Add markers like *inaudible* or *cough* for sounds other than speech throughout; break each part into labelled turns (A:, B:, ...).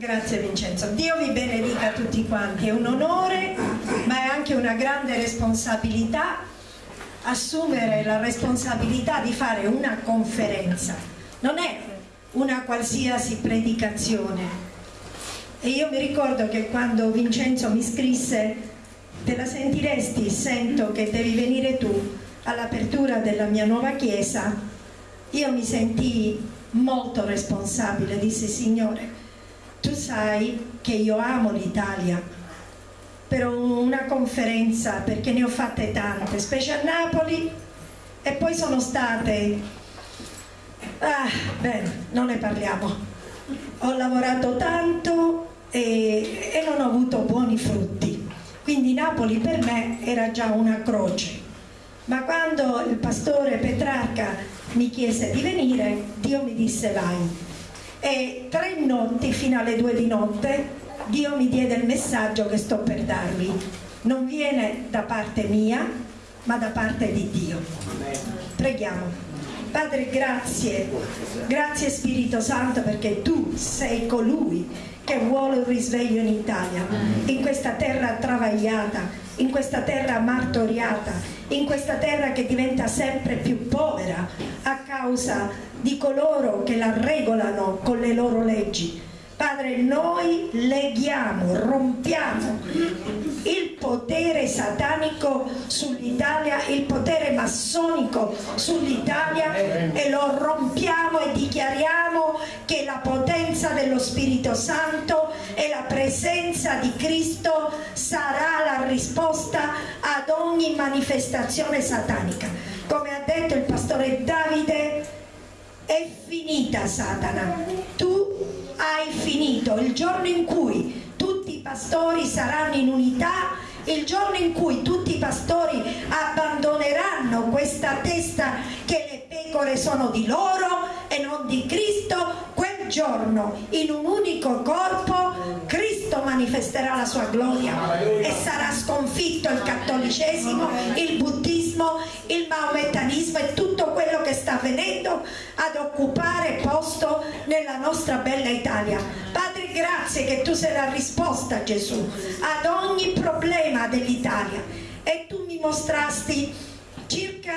A: Grazie Vincenzo. Dio vi benedica tutti quanti. È un onore, ma è anche una grande responsabilità assumere la responsabilità di fare una conferenza. Non è una qualsiasi predicazione. E io mi ricordo che quando Vincenzo mi scrisse te la sentiresti, sento che devi venire tu all'apertura della mia nuova chiesa, io mi sentii molto responsabile, dissi Signore, tu sai che io amo l'Italia, per una conferenza, perché ne ho fatte tante, specie a Napoli, e poi sono state... Ah, bene, non ne parliamo. Ho lavorato tanto e, e non ho avuto buoni frutti. Quindi Napoli per me era già una croce. Ma quando il pastore Petrarca mi chiese di venire, Dio mi disse vai e tre notti fino alle due di notte Dio mi diede il messaggio che sto per darvi. Non viene da parte mia, ma da parte di Dio. Preghiamo. Padre, grazie, grazie Spirito Santo perché tu sei colui che vuole un risveglio in Italia, in questa terra travagliata, in questa terra martoriata, in questa terra che diventa sempre più povera a causa di coloro che la regolano con le loro leggi. Padre, noi leghiamo, rompiamo il potere satanico sull'Italia, il potere massonico sull'Italia e lo rompiamo e dichiariamo che la potenza dello Spirito Santo e la presenza di Cristo sarà la risposta ad ogni manifestazione satanica. Come ha detto il pastore Davide, è finita Satana, tu hai finito, il giorno in cui tutti i pastori saranno in unità, il giorno in cui tutti i pastori abbandoneranno questa testa che le pecore sono di loro e non di Cristo, giorno in un unico corpo Cristo manifesterà la sua gloria e sarà sconfitto il cattolicesimo, il buddismo, il maometanismo e tutto quello che sta avvenendo ad occupare posto nella nostra bella Italia. Padre, grazie che tu sei la risposta, Gesù, ad ogni problema dell'Italia. E tu mi mostrasti circa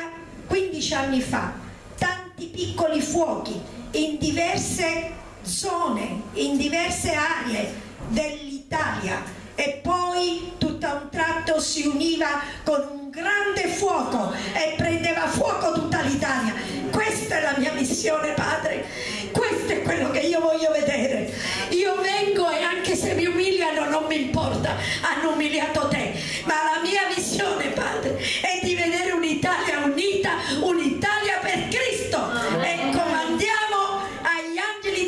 A: 15 anni fa tanti piccoli fuochi in diverse zone, in diverse aree dell'Italia e poi tutto a un tratto si univa con un grande fuoco e prendeva fuoco tutta l'Italia. Questa è la mia missione, Padre. Questo è quello che io voglio vedere. Io vengo e anche se mi umiliano non mi importa, hanno umiliato te. Ma la mia missione, Padre, è di vedere un'Italia unita, un'Italia per Cristo. E comandiamo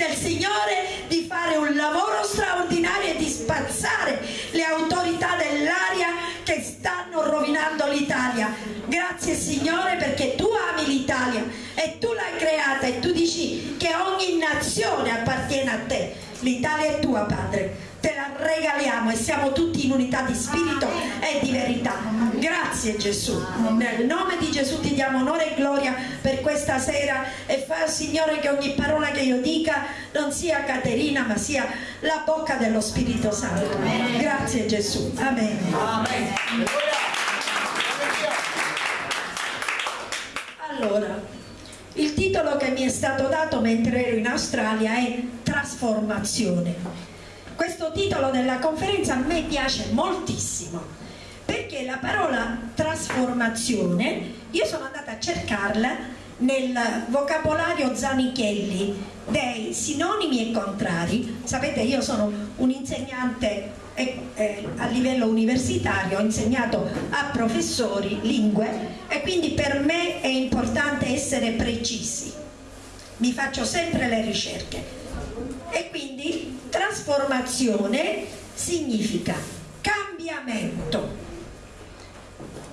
A: del Signore di fare un lavoro straordinario e di spazzare le autorità dell'aria che stanno rovinando l'Italia. Grazie Signore perché tu ami l'Italia e tu l'hai creata e tu dici che ogni nazione appartiene a te. L'Italia è tua Padre te la regaliamo e siamo tutti in unità di spirito e di verità. Grazie Gesù. Nel nome di Gesù ti diamo onore e gloria per questa sera e fa Signore che ogni parola che io dica non sia Caterina ma sia la bocca dello Spirito Santo. Grazie Gesù. Amen. Allora, il titolo che mi è stato dato mentre ero in Australia è Trasformazione questo titolo della conferenza a me piace moltissimo perché la parola trasformazione io sono andata a cercarla nel vocabolario Zanichelli dei sinonimi e contrari. Sapete io sono un insegnante a livello universitario ho insegnato a professori lingue e quindi per me è importante essere precisi. Mi faccio sempre le ricerche e quindi trasformazione significa cambiamento.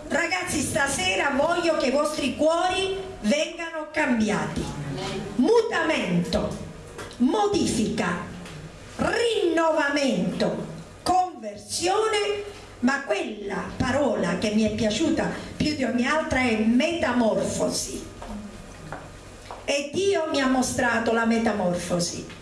A: Ragazzi, stasera voglio che i vostri cuori vengano cambiati. Mutamento, modifica, rinnovamento, conversione, ma quella parola che mi è piaciuta più di ogni altra è metamorfosi. E Dio mi ha mostrato la metamorfosi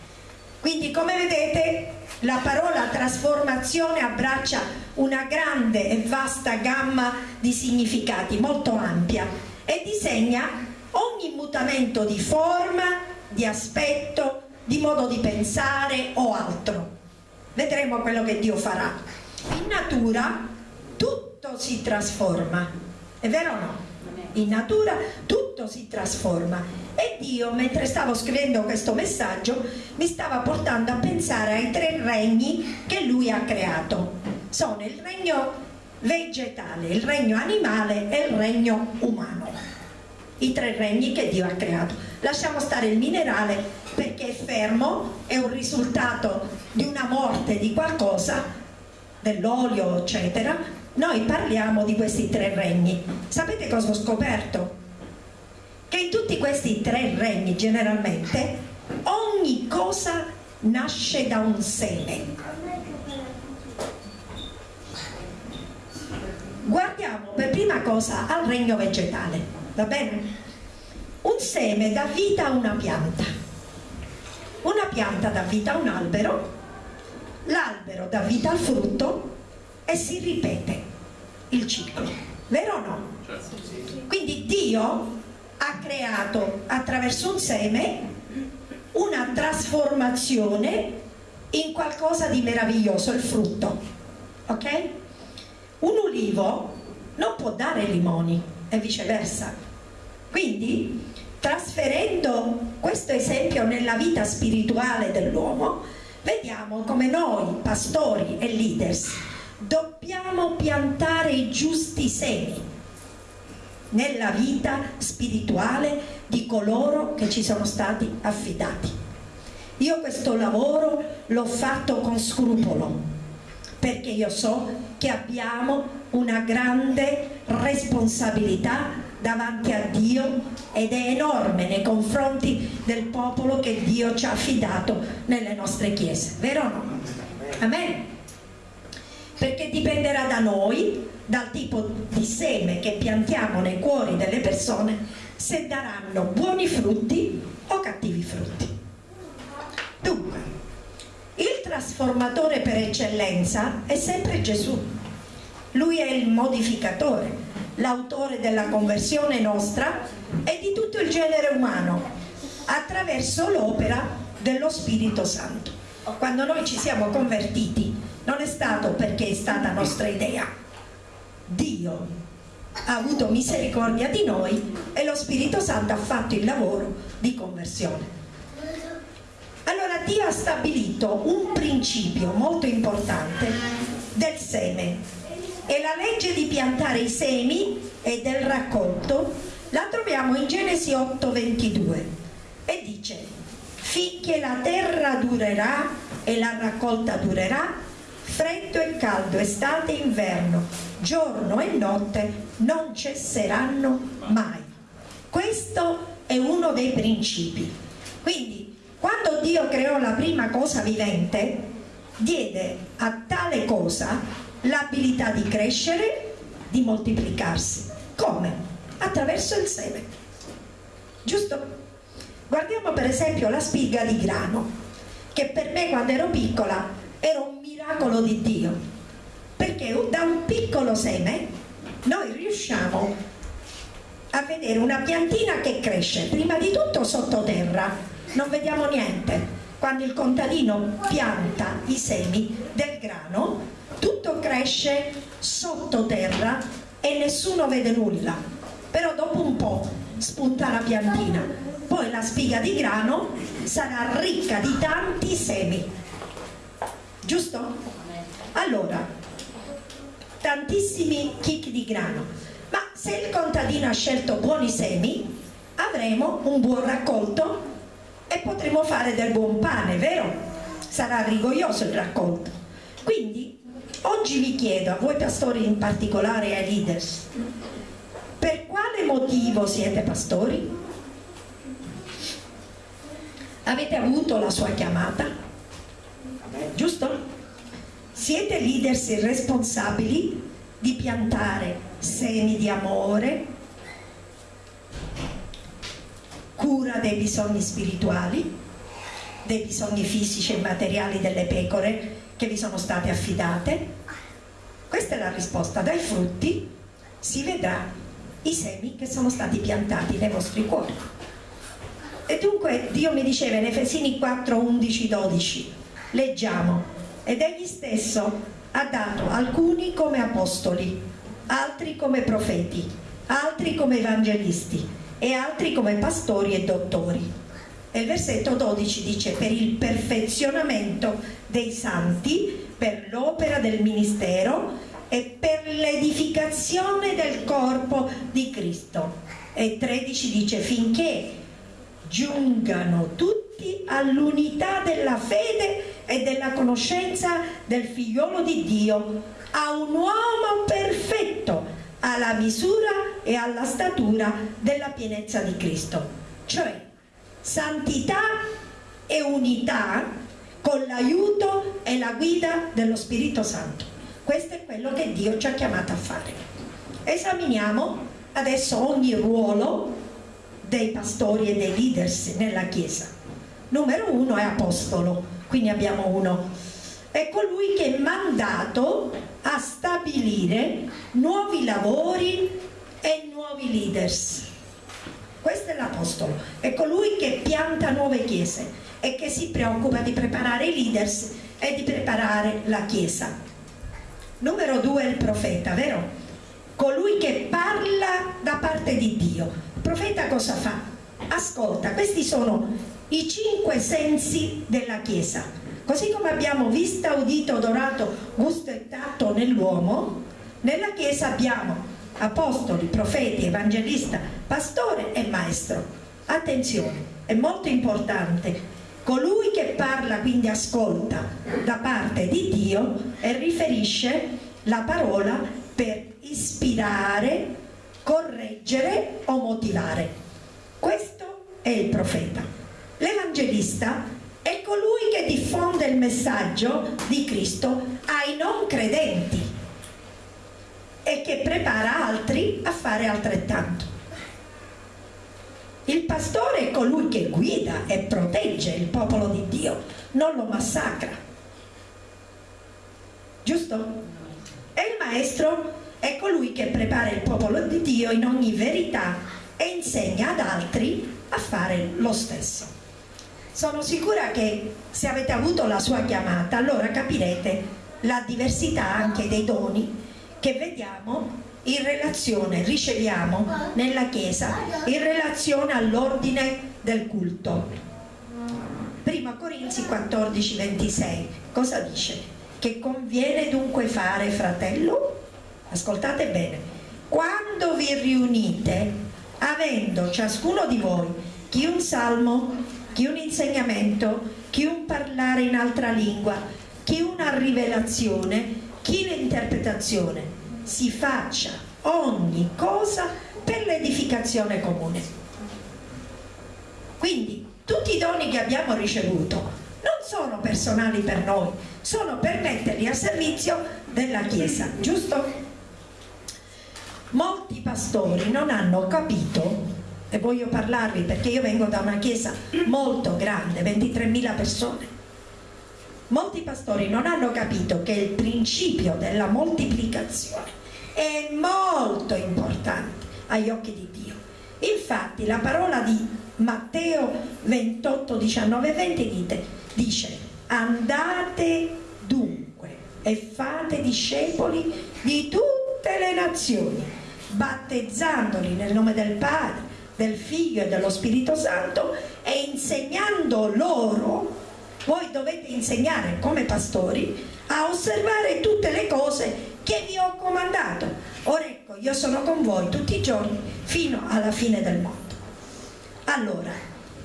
A: quindi come vedete la parola trasformazione abbraccia una grande e vasta gamma di significati, molto ampia, e disegna ogni mutamento di forma, di aspetto, di modo di pensare o altro. Vedremo quello che Dio farà. In natura tutto si trasforma, è vero o no? In natura tutto si trasforma e Dio mentre stavo scrivendo questo messaggio mi stava portando a pensare ai tre regni che lui ha creato. Sono il regno vegetale, il regno animale e il regno umano. I tre regni che Dio ha creato. Lasciamo stare il minerale perché è fermo, è un risultato di una morte di qualcosa, dell'olio eccetera, noi parliamo di questi tre regni. Sapete cosa ho scoperto? Che in tutti questi tre regni generalmente ogni cosa nasce da un seme. Guardiamo per prima cosa al regno vegetale, va bene? Un seme dà vita a una pianta, una pianta dà vita a un albero, l'albero dà vita al frutto e si ripete il ciclo, vero o no? Certo. Quindi Dio ha creato attraverso un seme una trasformazione in qualcosa di meraviglioso, il frutto, ok? Un ulivo non può dare limoni e viceversa. Quindi, trasferendo questo esempio nella vita spirituale dell'uomo, vediamo come noi, pastori e leaders, dobbiamo piantare i giusti semi nella vita spirituale di coloro che ci sono stati affidati. Io questo lavoro l'ho fatto con scrupolo perché io so che abbiamo una grande responsabilità davanti a Dio ed è enorme nei confronti del popolo che Dio ci ha affidato nelle nostre chiese, vero o no? Amen? Dipenderà da noi, dal tipo di seme che piantiamo nei cuori delle persone, se daranno buoni frutti o cattivi frutti. Dunque, il trasformatore per eccellenza è sempre Gesù. Lui è il modificatore, l'autore della conversione nostra e di tutto il genere umano, attraverso l'opera dello Spirito Santo. Quando noi ci siamo convertiti, non è stato perché è stata nostra idea. Dio ha avuto misericordia di noi e lo Spirito Santo ha fatto il lavoro di conversione. Allora Dio ha stabilito un principio molto importante del seme e la legge di piantare i semi e del raccolto la troviamo in Genesi 8:22 e dice finché la terra durerà e la raccolta durerà freddo e caldo, estate e inverno, giorno e notte non cesseranno mai. Questo è uno dei principi. Quindi, quando Dio creò la prima cosa vivente, diede a tale cosa l'abilità di crescere, di moltiplicarsi. Come? Attraverso il seme. Giusto? Guardiamo per esempio la spiga di grano, che per me quando ero piccola era un miracolo di Dio, perché da un piccolo seme noi riusciamo a vedere una piantina che cresce, prima di tutto sottoterra, non vediamo niente. Quando il contadino pianta i semi del grano, tutto cresce sottoterra e nessuno vede nulla. Però dopo un po' spunta la piantina. Poi la spiga di grano sarà ricca di tanti semi giusto? Allora, tantissimi chicchi di grano, ma se il contadino ha scelto buoni semi, avremo un buon raccolto e potremo fare del buon pane, vero? Sarà rigoglioso il raccolto. Quindi, oggi vi chiedo, a voi pastori in particolare e ai leaders, per quale motivo siete pastori? Avete avuto la sua chiamata? Siete leaders responsabili di piantare semi di amore, cura dei bisogni spirituali, dei bisogni fisici e materiali delle pecore che vi sono state affidate? Questa è la risposta. Dai frutti si vedrà i semi che sono stati piantati nei vostri cuori. E dunque Dio mi diceva in Efesini 4, 11, 12, leggiamo, ed egli stesso ha dato alcuni come apostoli, altri come profeti, altri come evangelisti e altri come pastori e dottori. E il versetto 12 dice per il perfezionamento dei santi, per l'opera del ministero e per l'edificazione del corpo di Cristo. E 13 dice finché giungano tutti all'unità della fede e della conoscenza del figliolo di Dio, a un uomo perfetto, alla misura e alla statura della pienezza di Cristo. Cioè santità e unità con l'aiuto e la guida dello Spirito Santo. Questo è quello che Dio ci ha chiamato a fare. Esaminiamo adesso ogni ruolo dei pastori e dei leaders nella Chiesa. Numero uno è apostolo, quindi abbiamo uno. È colui che è mandato a stabilire nuovi lavori e nuovi leaders. Questo è l'apostolo, è colui che pianta nuove chiese e che si preoccupa di preparare i leaders e di preparare la Chiesa. Numero due è il profeta, vero? Colui che parla da parte di Dio. Il profeta cosa fa? Ascolta, questi sono i cinque sensi della Chiesa. Così come abbiamo vista, udito, odorato, gusto e tatto nell'uomo, nella Chiesa abbiamo apostoli, profeti, evangelista, pastore e maestro. Attenzione, è molto importante Colui che parla, quindi ascolta da parte di Dio e riferisce la parola per ispirare, correggere o motivare. Questo è il profeta. L'evangelista è colui che diffonde il messaggio di Cristo ai non credenti e che prepara altri a fare altrettanto. Il pastore è colui che guida e protegge il popolo di Dio, non lo massacra. Giusto? E il maestro è colui che prepara il popolo di Dio in ogni verità e insegna ad altri a fare lo stesso. Sono sicura che se avete avuto la sua chiamata, allora capirete la diversità anche dei doni che vediamo in relazione, riceviamo nella Chiesa, in relazione all'ordine del culto. Prima Corinzi 14, 26, cosa dice? Che conviene dunque fare, fratello? Ascoltate bene, quando vi riunite, avendo ciascuno di voi chi un salmo, chi un insegnamento, chi un parlare in altra lingua, chi una rivelazione, chi l'interpretazione, si faccia ogni cosa per l'edificazione comune. Quindi tutti i doni che abbiamo ricevuto non sono personali per noi, sono per metterli a servizio della Chiesa, giusto? Molti pastori non hanno capito, e voglio parlarvi perché io vengo da una chiesa molto grande, 23.000 persone, molti pastori non hanno capito che il principio della moltiplicazione è molto importante agli occhi di Dio. Infatti la parola di Matteo 28, 19, 20 dice andate dunque e fate discepoli di tutte le nazioni, battezzandoli nel nome del Padre, del Figlio e dello Spirito Santo e insegnando loro, voi dovete insegnare come pastori a osservare tutte le cose che vi ho comandato. Ora ecco, io sono con voi tutti i giorni fino alla fine del mondo. Allora,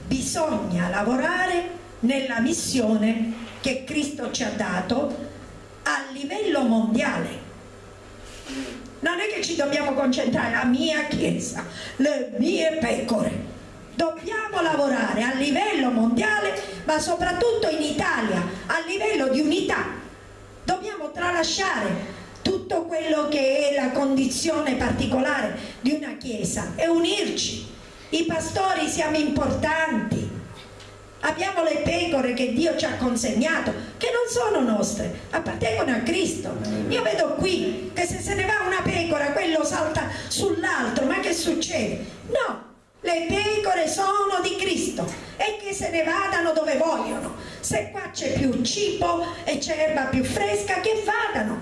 A: bisogna lavorare nella missione che Cristo ci ha dato a livello mondiale. Non è che ci dobbiamo concentrare la mia chiesa, le mie pecore. Dobbiamo lavorare a livello mondiale, ma soprattutto in Italia, a livello di unità. Dobbiamo tralasciare tutto quello che è la condizione particolare di una chiesa e unirci. I pastori siamo importanti, abbiamo le pecore che Dio ci ha consegnato, che non sono nostre, appartengono a Cristo. Io vedo qui che se se ne va una pecora, quello salta sull'altro, ma che succede? No, le pecore sono di Cristo e che se ne vadano dove vogliono. Se qua c'è più cibo e c'è erba più fresca, che vadano,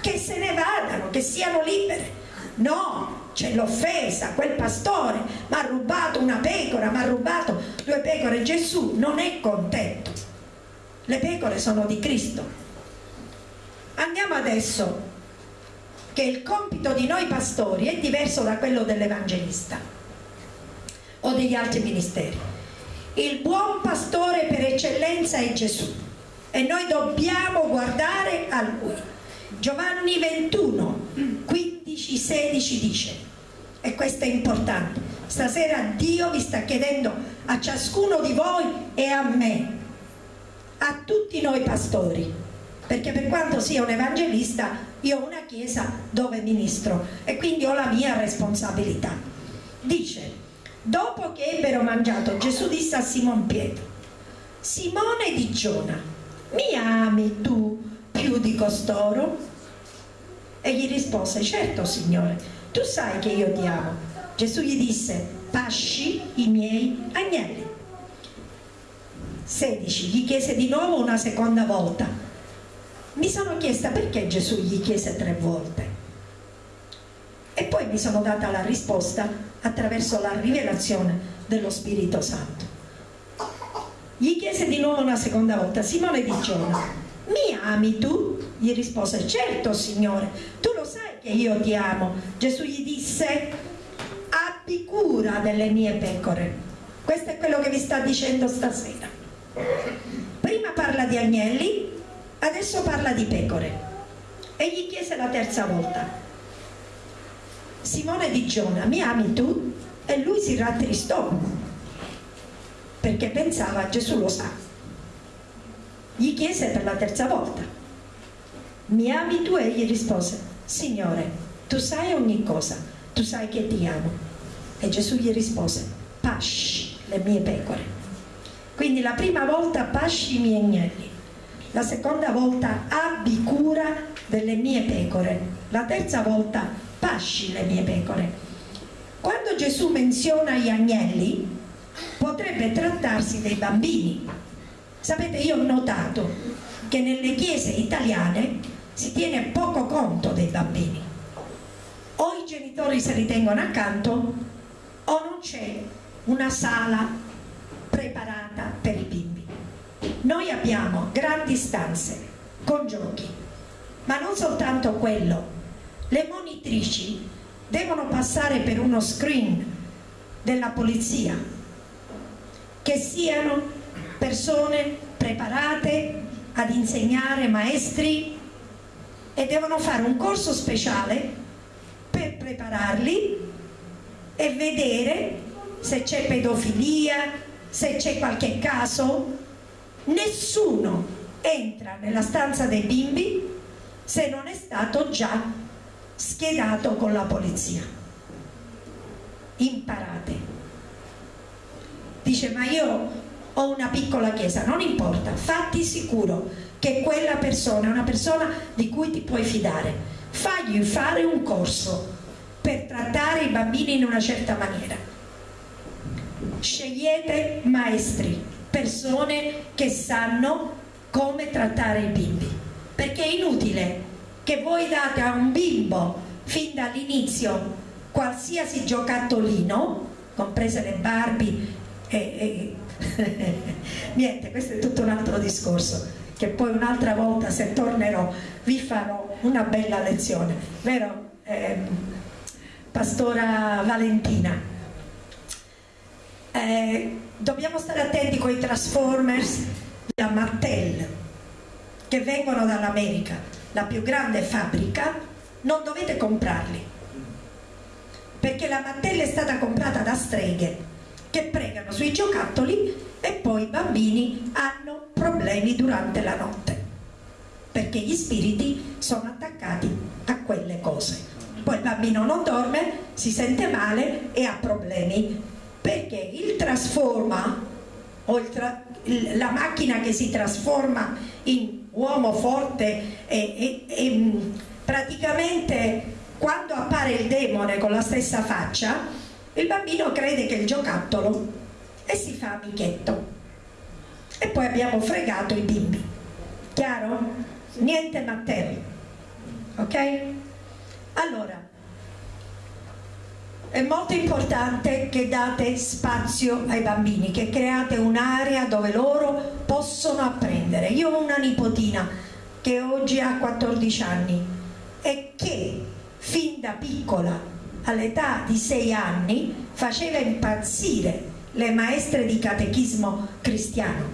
A: che se ne vadano, che siano libere. No, c'è l'offesa, quel pastore mi ha rubato una pecora, mi ha rubato due pecore, Gesù non è contento. Le pecore sono di Cristo. Andiamo adesso che il compito di noi pastori è diverso da quello dell'evangelista o degli altri ministeri. Il buon pastore per eccellenza è Gesù e noi dobbiamo guardare a Lui. Giovanni 21, 15, 16 dice, e questo è importante, stasera Dio vi sta chiedendo a ciascuno di voi e a me, a tutti noi pastori, perché per quanto sia un evangelista io ho una chiesa dove ministro e quindi ho la mia responsabilità. Dice, dopo che ebbero mangiato Gesù disse a Simon Pietro, Simone di Giona, mi ami tu più di costoro? E gli rispose, certo Signore, tu sai che io ti amo. Gesù gli disse, pasci i miei agnelli. 16. Gli chiese di nuovo una seconda volta. Mi sono chiesta perché Gesù gli chiese tre volte. E poi mi sono data la risposta attraverso la rivelazione dello Spirito Santo. Gli chiese di nuovo una seconda volta, Simone di Giona, mi ami tu? Gli rispose, certo Signore, tu lo sai che io ti amo. Gesù gli disse, abbi cura delle mie pecore. Questo è quello che vi sta dicendo stasera. Prima parla di agnelli, adesso parla di pecore. E gli chiese la terza volta, Simone di Giona, mi ami tu? E lui si rattristò, perché pensava, Gesù lo sa. Gli chiese per la terza volta, mi ami tu? E gli rispose, Signore, tu sai ogni cosa, tu sai che ti amo. E Gesù gli rispose, pasci le mie pecore. Quindi la prima volta pasci i miei agnelli, la seconda volta abbi cura delle mie pecore, la terza volta pasci le mie pecore. Quando Gesù menziona gli agnelli, potrebbe trattarsi dei bambini. Sapete, io ho notato che nelle chiese italiane si tiene poco conto dei bambini. O i genitori se li tengono accanto o non c'è una sala preparata per i bimbi. Noi abbiamo grandi stanze con giochi, ma non soltanto quello. Le monitrici devono passare per uno screen della polizia, che siano persone preparate ad insegnare, maestri e devono fare un corso speciale per prepararli e vedere se c'è pedofilia, se c'è qualche caso. Nessuno entra nella stanza dei bimbi se non è stato già schiedato con la polizia. Imparate. Dice, ma io ho una piccola chiesa, non importa, fatti sicuro che quella persona è una persona di cui ti puoi fidare. Fagli fare un corso per trattare i bambini in una certa maniera. Scegliete maestri, persone che sanno come trattare i bimbi, perché è inutile che voi date a un bimbo fin dall'inizio qualsiasi giocattolino, comprese le Barbie e *laughs* niente, questo è tutto un altro discorso che poi un'altra volta se tornerò vi farò una bella lezione, vero eh, Pastora Valentina? Eh, dobbiamo stare attenti con i Transformers da Mattel che vengono dall'America, la più grande fabbrica, non dovete comprarli perché la Mattel è stata comprata da streghe che pregano sui giocattoli e poi i bambini hanno problemi durante la notte perché gli spiriti sono attaccati a quelle cose. Poi il bambino non dorme, si sente male e ha problemi perché il trasforma oltre la macchina che si trasforma in uomo forte e, e, e praticamente quando appare il demone con la stessa faccia, il bambino crede che è il giocattolo e si fa amichetto. E poi abbiamo fregato i bimbi. Chiaro? Niente materia. Ok? Allora, è molto importante che date spazio ai bambini, che create un'area dove loro possono apprendere. Io ho una nipotina che oggi ha 14 anni e che fin da piccola, all'età di 6 anni, faceva impazzire le maestre di catechismo cristiano,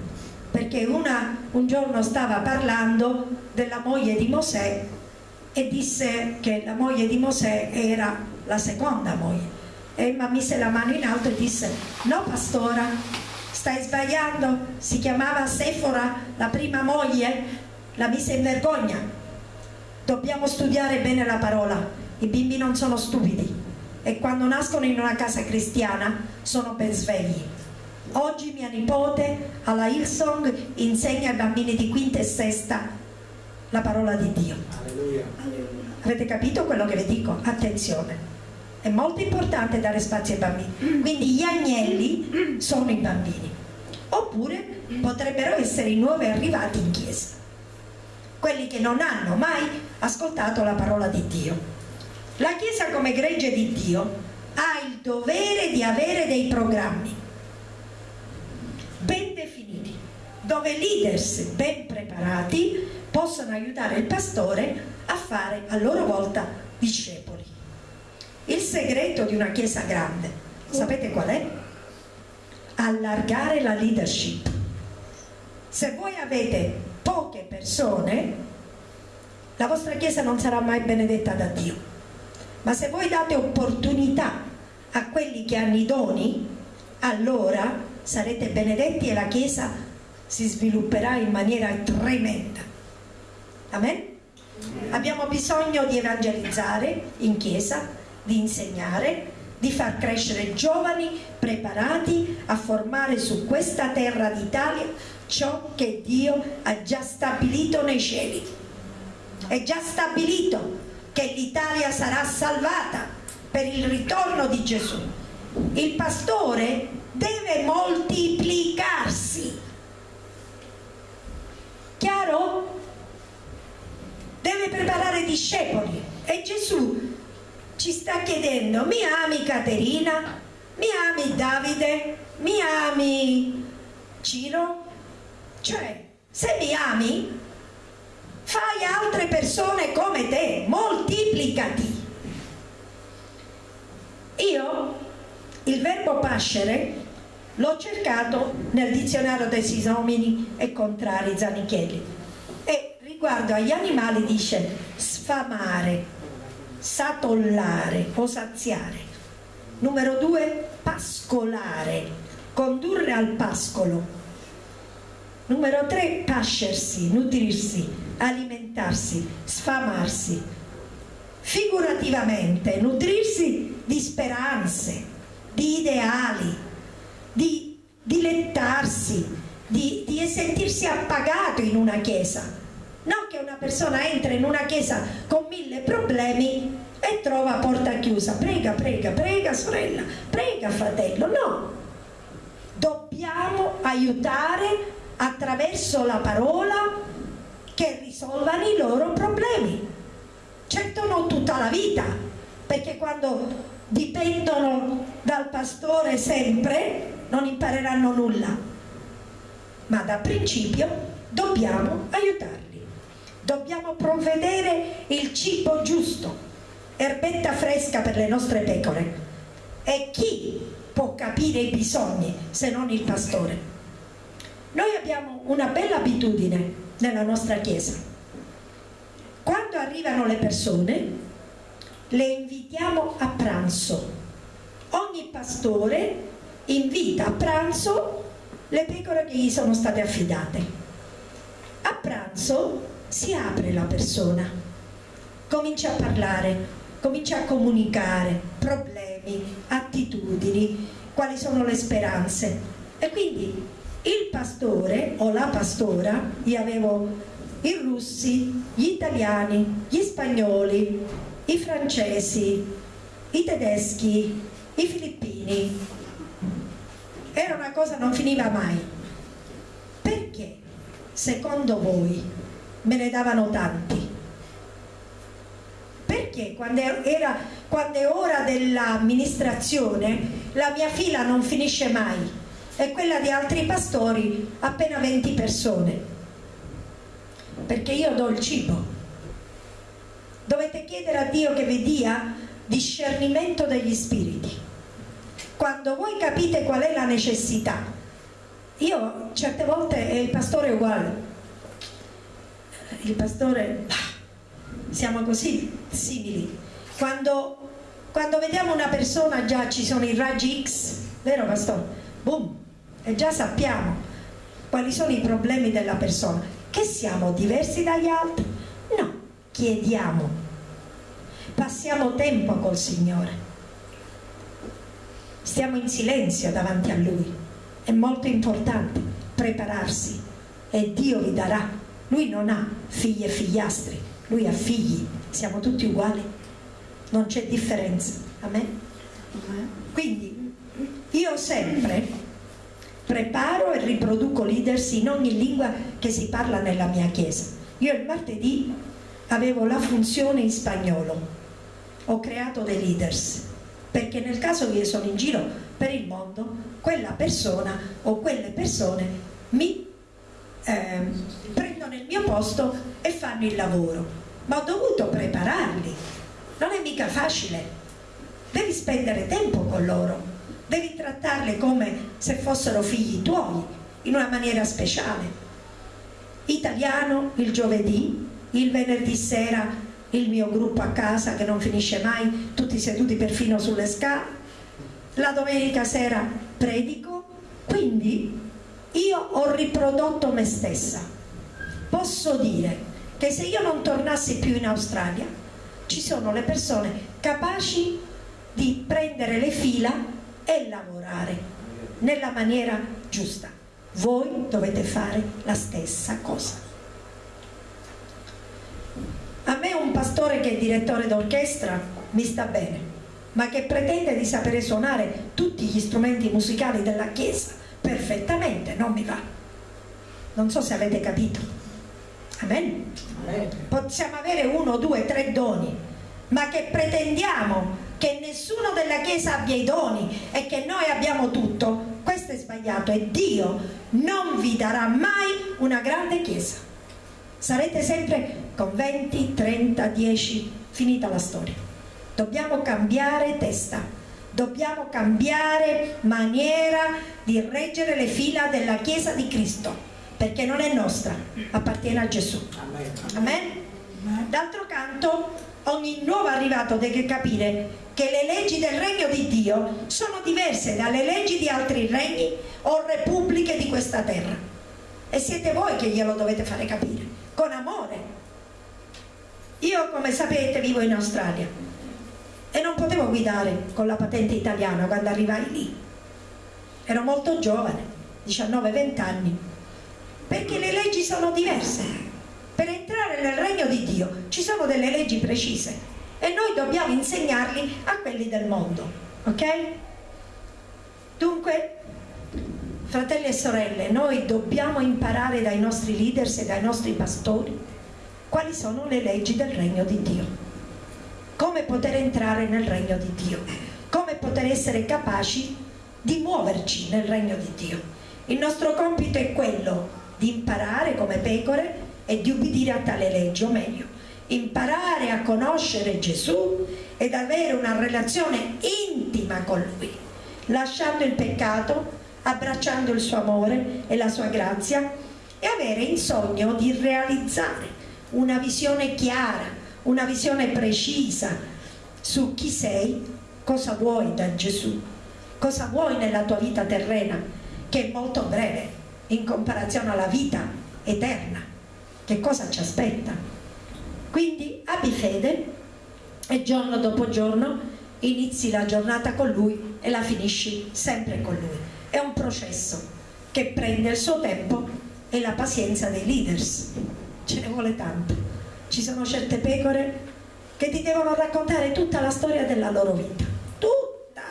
A: perché una un giorno stava parlando della moglie di Mosè e disse che la moglie di Mosè era la seconda moglie. Emma mise la mano in alto e disse, no pastora, stai sbagliando, si chiamava Sefora, la prima moglie, la mise in vergogna. Dobbiamo studiare bene la parola, i bimbi non sono stupidi e quando nascono in una casa cristiana sono ben svegli. Oggi mia nipote alla Hillsong insegna ai bambini di quinta e sesta la parola di Dio. Alleluia. Avete capito quello che vi dico? Attenzione è molto importante dare spazio ai bambini quindi gli agnelli sono i bambini oppure potrebbero essere i nuovi arrivati in chiesa quelli che non hanno mai ascoltato la parola di Dio la chiesa come gregge di Dio ha il dovere di avere dei programmi ben definiti dove leaders ben preparati possono aiutare il pastore a fare a loro volta discepoli il segreto di una chiesa grande, sapete qual è? Allargare la leadership. Se voi avete poche persone, la vostra chiesa non sarà mai benedetta da Dio. Ma se voi date opportunità a quelli che hanno i doni, allora sarete benedetti e la chiesa si svilupperà in maniera tremenda. Amen? Abbiamo bisogno di evangelizzare in chiesa, di insegnare, di far crescere giovani preparati a formare su questa terra d'Italia ciò che Dio ha già stabilito nei cieli. È già stabilito che l'Italia sarà salvata per il ritorno di Gesù. Il pastore deve moltiplicarsi. Chiaro? Deve preparare discepoli e Gesù ci sta chiedendo mi ami Caterina? Mi ami Davide? Mi ami Ciro? Cioè, se mi ami, fai altre persone come te, moltiplicati. Io il verbo pascere l'ho cercato nel dizionario dei sinomini e contrari Zanichelli e riguardo agli animali dice sfamare, satollare o saziare. Numero due, pascolare, condurre al pascolo. Numero tre, pascersi, nutrirsi, alimentarsi, sfamarsi. Figurativamente, nutrirsi di speranze, di ideali, di dilettarsi, di, di sentirsi appagato in una chiesa. Non che una persona entra in una chiesa con mille problemi e trova porta chiusa. Prega, prega, prega sorella. Prega fratello, no. Dobbiamo aiutare attraverso la parola che risolvano i loro problemi certo non tutta la vita perché quando dipendono dal pastore sempre non impareranno nulla ma da principio dobbiamo aiutarli dobbiamo provvedere il cibo giusto, erbetta fresca per le nostre pecore. E chi può capire i bisogni se non il pastore? Noi abbiamo una bella abitudine nella nostra chiesa. Quando arrivano le persone, le invitiamo a pranzo. Ogni pastore invita a pranzo le pecore che gli sono state affidate. A pranzo si apre la persona, comincia a parlare, comincia a comunicare problemi, attitudini, quali sono le speranze e quindi il pastore o la pastora, io avevo i russi, gli italiani, gli spagnoli, i francesi, i tedeschi, i filippini. Era una cosa non finiva mai. Perché, secondo voi, me ne davano tanti? Perché quando, era, quando è ora dell'amministrazione la mia fila non finisce mai? E quella di altri pastori appena 20 persone. Perché io do il cibo. Dovete chiedere a Dio che vi dia discernimento degli spiriti. Quando voi capite qual è la necessità io certe volte il pastore è uguale il pastore siamo così simili. Quando, quando vediamo una persona già ci sono i raggi X vero pastore? boom e già sappiamo quali sono i problemi della persona. Che siamo diversi dagli altri? No, chiediamo. Passiamo tempo col Signore. Stiamo in silenzio davanti a Lui. È molto importante prepararsi e Dio vi darà. Lui non ha figli e figliastri, Lui ha figli. Siamo tutti uguali. Non c'è differenza. Amen? Quindi io sempre preparo e riproduco leaders in ogni lingua che si parla nella mia chiesa. Io il martedì avevo la funzione in spagnolo, ho creato dei leaders, perché nel caso che io sono in giro per il mondo, quella persona o quelle persone mi eh, prendono il mio posto e fanno il lavoro, ma ho dovuto prepararli, non è mica facile, devi spendere tempo con loro devi trattarle come se fossero figli tuoi, in una maniera speciale. Italiano il giovedì, il venerdì sera il mio gruppo a casa che non finisce mai, tutti seduti perfino sulle scale, la domenica sera predico, quindi io ho riprodotto me stessa. Posso dire che se io non tornassi più in Australia, ci sono le persone capaci di prendere le fila e lavorare nella maniera giusta. Voi dovete fare la stessa cosa. A me un pastore che è direttore d'orchestra mi sta bene, ma che pretende di sapere suonare tutti gli strumenti musicali della Chiesa perfettamente, non mi va. Non so se avete capito. Amen? Possiamo avere uno, due, tre doni, ma che pretendiamo che nessuno della Chiesa abbia i doni e che noi abbiamo tutto, questo è sbagliato e Dio non vi darà mai una grande Chiesa. Sarete sempre con 20, 30, 10, finita la storia. Dobbiamo cambiare testa, dobbiamo cambiare maniera di reggere le fila della Chiesa di Cristo, perché non è nostra, appartiene a Gesù. Amen? D'altro canto, ogni nuovo arrivato deve capire che le leggi del regno di Dio sono diverse dalle leggi di altri regni o repubbliche di questa terra. E siete voi che glielo dovete fare capire, con amore. Io, come sapete, vivo in Australia e non potevo guidare con la patente italiana quando arrivai lì. Ero molto giovane, 19-20 anni, perché le leggi sono diverse. Per entrare nel regno di Dio ci sono delle leggi precise e noi dobbiamo insegnarli a quelli del mondo, ok? Dunque, fratelli e sorelle, noi dobbiamo imparare dai nostri leaders e dai nostri pastori quali sono le leggi del regno di Dio, come poter entrare nel regno di Dio, come poter essere capaci di muoverci nel regno di Dio. Il nostro compito è quello di imparare come pecore e di ubbidire a tale legge, o meglio, imparare a conoscere Gesù ed avere una relazione intima con Lui, lasciando il peccato, abbracciando il suo amore e la sua grazia e avere il sogno di realizzare una visione chiara, una visione precisa su chi sei, cosa vuoi da Gesù, cosa vuoi nella tua vita terrena, che è molto breve in comparazione alla vita eterna. Che cosa ci aspetta? Quindi abbi fede e giorno dopo giorno inizi la giornata con lui e la finisci sempre con lui. È un processo che prende il suo tempo è la pazienza dei leaders. Ce ne vuole tanto. Ci sono certe pecore che ti devono raccontare tutta la storia della loro vita. Tutta!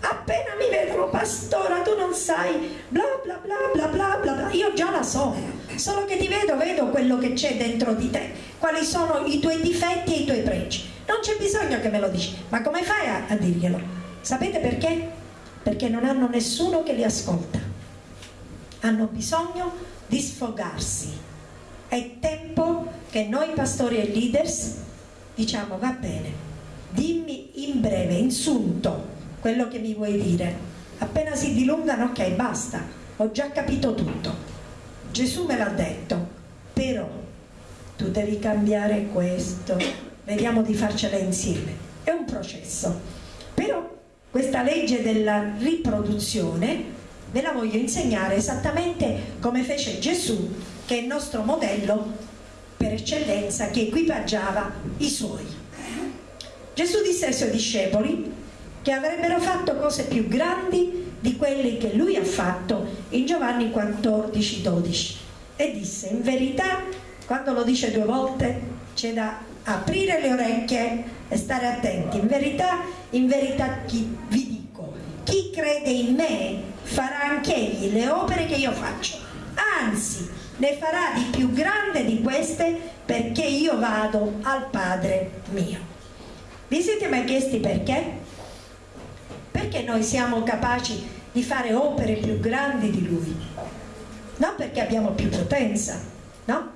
A: Appena mi vedono, pastora, tu non sai, bla bla bla bla bla bla. Io già la so, solo che ti vedo, vedo quello che c'è dentro di te, quali sono i tuoi difetti e i tuoi pregi. Non c'è bisogno che me lo dici, ma come fai a, a dirglielo? Sapete perché? Perché non hanno nessuno che li ascolta. Hanno bisogno di sfogarsi. È tempo che noi pastori e leaders diciamo va bene, dimmi in breve, insunto, quello che mi vuoi dire. Appena si dilungano, ok, basta, ho già capito tutto. Gesù me l'ha detto, però tu devi cambiare questo, vediamo di farcela insieme. È un processo. Però questa legge della riproduzione ve la voglio insegnare esattamente come fece Gesù, che è il nostro modello per eccellenza che equipaggiava i suoi. Gesù disse ai suoi discepoli che avrebbero fatto cose più grandi di quelle che lui ha fatto in Giovanni 14, 12 e disse in verità, quando lo dice due volte c'è da aprire le orecchie e stare attenti, in verità, in verità chi, vi dico, chi crede in me farà anche egli le opere che io faccio, anzi ne farà di più grande di queste perché io vado al Padre mio. Vi siete mai chiesti perché? Perché noi siamo capaci di fare opere più grandi di Lui? Non perché abbiamo più potenza, no?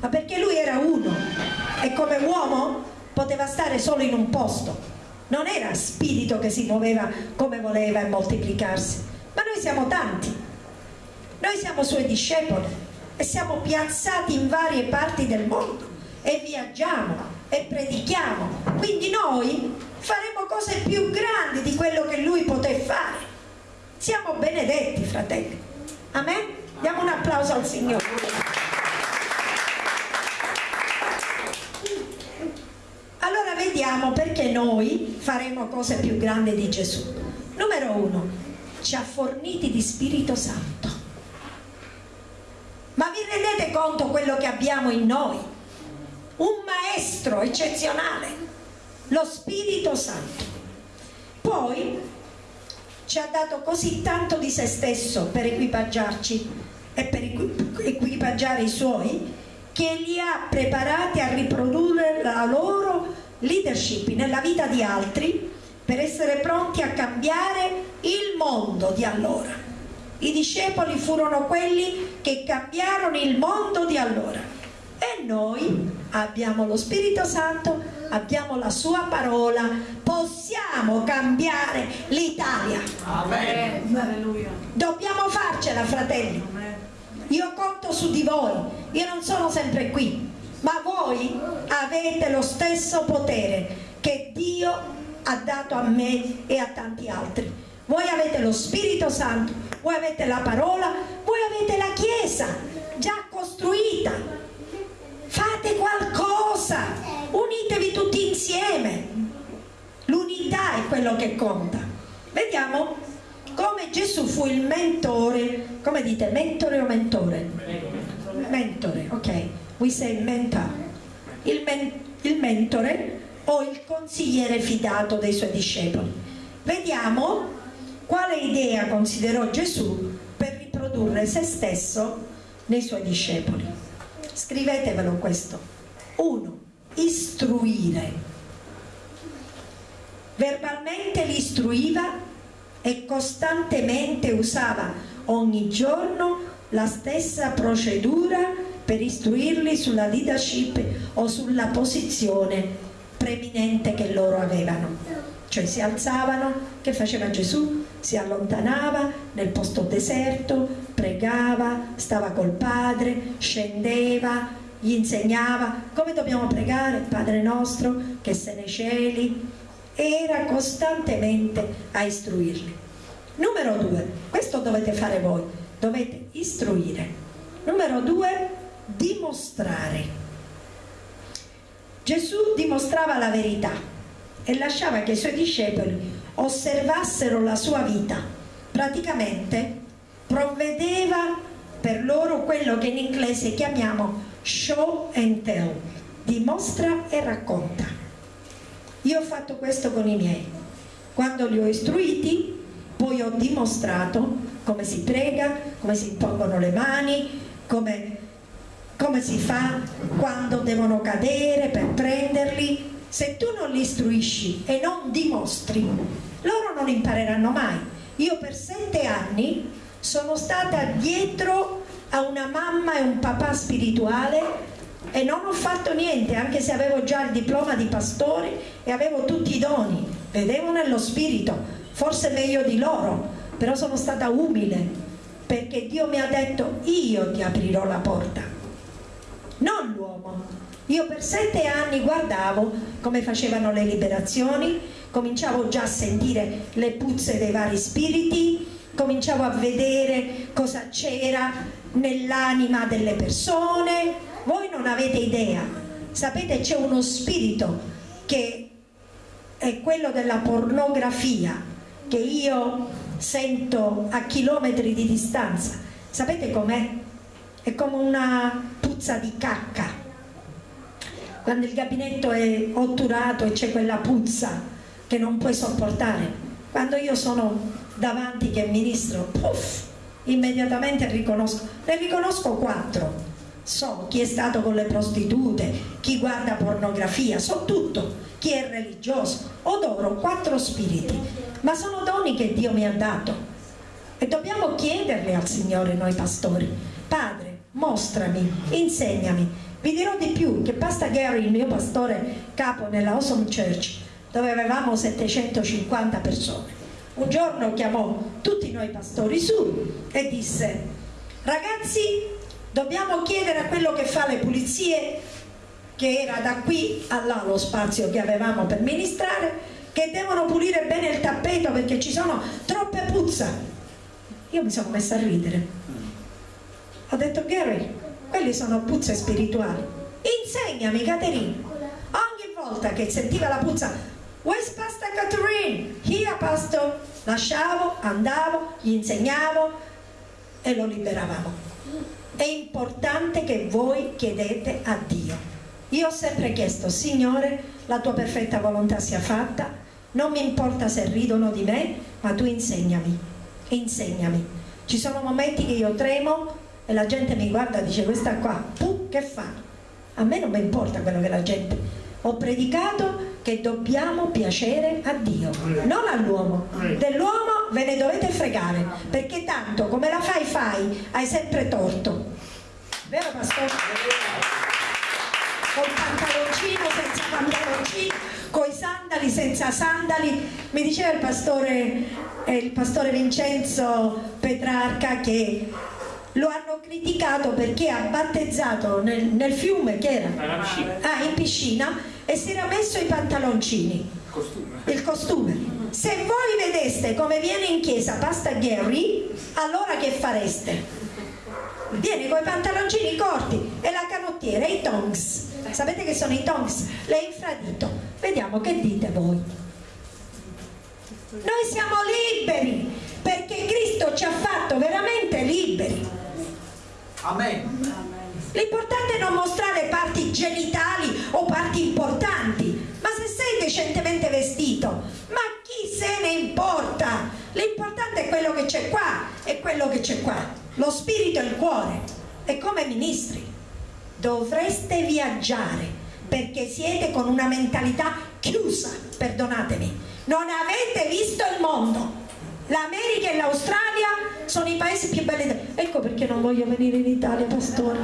A: Ma perché Lui era uno e come uomo poteva stare solo in un posto. Non era spirito che si muoveva come voleva e moltiplicarsi, ma noi siamo tanti noi siamo suoi discepoli e siamo piazzati in varie parti del mondo e viaggiamo e predichiamo. Quindi noi faremo cose più grandi di quello che lui poté fare. Siamo benedetti, fratelli. Amen? Diamo un applauso al Signore. Allora vediamo perché noi faremo cose più grandi di Gesù. Numero uno, ci ha forniti di Spirito Santo. Ma vi rendete conto quello che abbiamo in noi? Un maestro eccezionale, lo Spirito Santo. Poi ci ha dato così tanto di se stesso per equipaggiarci e per equipaggiare i suoi che li ha preparati a riprodurre la loro leadership nella vita di altri per essere pronti a cambiare il mondo di allora. I discepoli furono quelli che cambiarono il mondo di allora. E noi abbiamo lo Spirito Santo, abbiamo la sua parola, possiamo cambiare l'Italia. Amen. Dobbiamo farcela, fratelli. Io conto su di voi, io non sono sempre qui, ma voi avete lo stesso potere che Dio ha dato a me e a tanti altri voi avete lo Spirito Santo, voi avete la parola, voi avete la Chiesa già costruita. Fate qualcosa, unitevi tutti insieme. L'unità è quello che conta. Vediamo come Gesù fu il mentore, come dite, mentore o mentore? Mentore, ok. We say mentor. Il, men il mentore o il consigliere fidato dei suoi discepoli. Vediamo quale idea considerò Gesù per riprodurre se stesso nei suoi discepoli? Scrivetevelo questo. 1. Istruire. Verbalmente li istruiva e costantemente usava ogni giorno la stessa procedura per istruirli sulla leadership o sulla posizione preminente che loro avevano. Cioè si alzavano, che faceva Gesù? Si allontanava nel posto deserto, pregava, stava col Padre, scendeva, gli insegnava come dobbiamo pregare, Padre nostro che sei nei cieli, era costantemente a istruirli. Numero due, questo dovete fare voi, dovete istruire. Numero due, dimostrare. Gesù dimostrava la verità e lasciava che i suoi discepoli osservassero la sua vita praticamente provvedeva per loro quello che in inglese chiamiamo show and tell, dimostra e racconta. Io ho fatto questo con i miei. Quando li ho istruiti, poi ho dimostrato come si prega, come si impongono le mani, come, come si fa quando devono cadere per prenderli. Se tu non li istruisci e non dimostri, loro non impareranno mai. Io per sette anni sono stata dietro a una mamma e un papà spirituale e non ho fatto niente, anche se avevo già il diploma di pastore e avevo tutti i doni, vedevo nello spirito, forse meglio di loro, però sono stata umile perché Dio mi ha detto io ti aprirò la porta, non l'uomo. Io per sette anni guardavo come facevano le liberazioni, cominciavo già a sentire le puzze dei vari spiriti, cominciavo a vedere cosa c'era nell'anima delle persone. Voi non avete idea, sapete c'è uno spirito che è quello della pornografia che io sento a chilometri di distanza. Sapete com'è? È come una puzza di cacca. Quando il gabinetto è otturato e c'è quella puzza che non puoi sopportare. Quando io sono davanti che ministro, puff, immediatamente riconosco, ne riconosco quattro. So chi è stato con le prostitute, chi guarda pornografia, so tutto, chi è religioso, odoro quattro spiriti, ma sono doni che Dio mi ha dato e dobbiamo chiederli al Signore noi pastori. Padre, mostrami, insegnami. Vi dirò di più che Pasta Gary, il mio pastore capo nella Awesome Church, dove avevamo 750 persone, un giorno chiamò tutti noi pastori su e disse ragazzi dobbiamo chiedere a quello che fa le pulizie che era da qui a là lo spazio che avevamo per ministrare che devono pulire bene il tappeto perché ci sono troppe puzza. Io mi sono messa a ridere. Ho detto Gary quelli sono puzze spirituali insegnami Caterina ogni volta che sentiva la puzza Where's Pastor Catherine? Here, Pastor. Lasciavo, andavo, gli insegnavo e lo liberavamo. È importante che voi chiedete a Dio. Io ho sempre chiesto, Signore, la tua perfetta volontà sia fatta, non mi importa se ridono di me, ma tu insegnami, insegnami. Ci sono momenti che io tremo e la gente mi guarda e dice questa qua, tu che fa? A me non mi importa quello che la gente... Ho predicato che dobbiamo piacere a Dio, non all'uomo. Dell'uomo ve ne dovete fregare, perché tanto come la fai fai, hai sempre torto. Vero pastore? Col pantaloncino, senza pantaloncino, coi sandali, senza sandali. Mi diceva il pastore, eh, il pastore Vincenzo Petrarca che lo hanno criticato perché ha battezzato nel, nel fiume che era ah, in piscina e si era messo i pantaloncini
B: costume.
A: il costume se voi vedeste come viene in chiesa Pasta Gary allora che fareste? viene con i pantaloncini corti e la canottiera e i tongs sapete che sono i tongs? le infradito vediamo che dite voi noi siamo liberi perché Cristo ci ha fatto veramente liberi. L'importante è non mostrare parti genitali o parti importanti, ma se sei decentemente vestito, ma chi se ne importa? L'importante è quello che c'è qua e quello che c'è qua, lo spirito e il cuore. E come ministri dovreste viaggiare perché siete con una mentalità chiusa, perdonatemi, non avete visto il mondo L'America e l'Australia sono i paesi più belli. Ecco perché non voglio venire in Italia, pastore.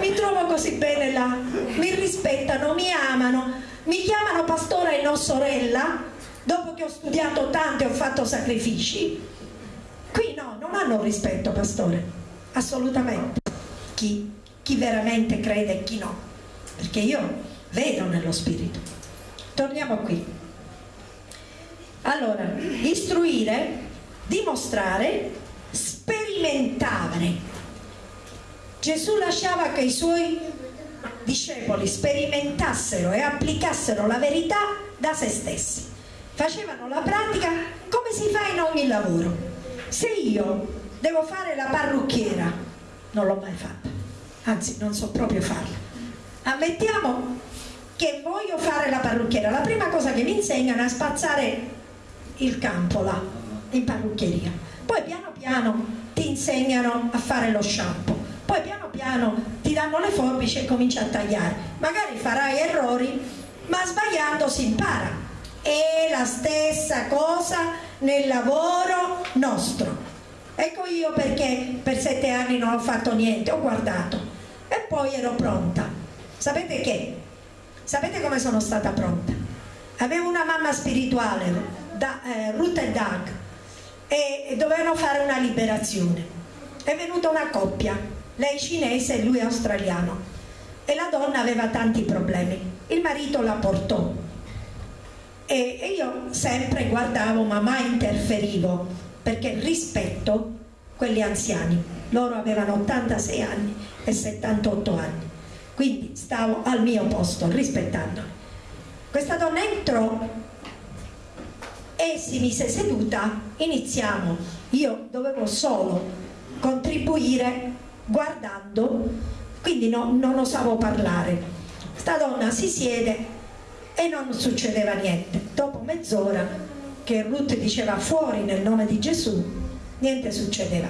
A: Mi trovo così bene là, mi rispettano, mi amano, mi chiamano pastore e non sorella, dopo che ho studiato tanto e ho fatto sacrifici. Qui no, non hanno rispetto, pastore, assolutamente. Chi, chi veramente crede e chi no, perché io vedo nello spirito. Torniamo qui. Allora, istruire, dimostrare, sperimentare. Gesù lasciava che i suoi discepoli sperimentassero e applicassero la verità da se stessi. facevano la pratica come si fa in ogni lavoro. Se io devo fare la parrucchiera, non l'ho mai fatta, anzi non so proprio farla. Ammettiamo che voglio fare la parrucchiera, la prima cosa che mi insegnano è a spazzare il campo là, in parrucchieria. Poi piano piano ti insegnano a fare lo shampoo, poi piano piano ti danno le forbici e cominci a tagliare. Magari farai errori, ma sbagliando si impara. È la stessa cosa nel lavoro nostro. Ecco io perché per sette anni non ho fatto niente, ho guardato e poi ero pronta. Sapete che? Sapete come sono stata pronta? Avevo una mamma spirituale, da, eh, Ruth e Doug, e, e dovevano fare una liberazione. È venuta una coppia, lei cinese e lui australiano, e la donna aveva tanti problemi. Il marito la portò e, e io sempre guardavo ma mai interferivo perché rispetto quelli anziani, loro avevano 86 anni e 78 anni, quindi stavo al mio posto rispettandoli. Questa donna entrò e si mise seduta, iniziamo, io dovevo solo contribuire guardando, quindi no, non osavo parlare. Sta donna si siede e non succedeva niente. Dopo mezz'ora che Ruth diceva fuori nel nome di Gesù, niente succedeva.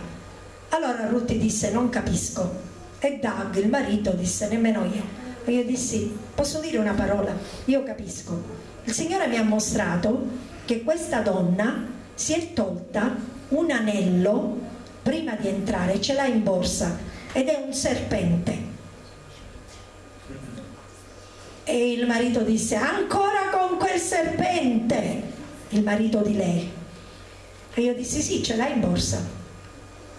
A: Allora Ruth disse non capisco e Doug, il marito, disse nemmeno io. E io dissi posso dire una parola? Io capisco. Il Signore mi ha mostrato che questa donna si è tolta un anello prima di entrare, ce l'ha in borsa ed è un serpente. E il marito disse ancora con quel serpente il marito di lei. E io dissi sì, ce l'hai in borsa.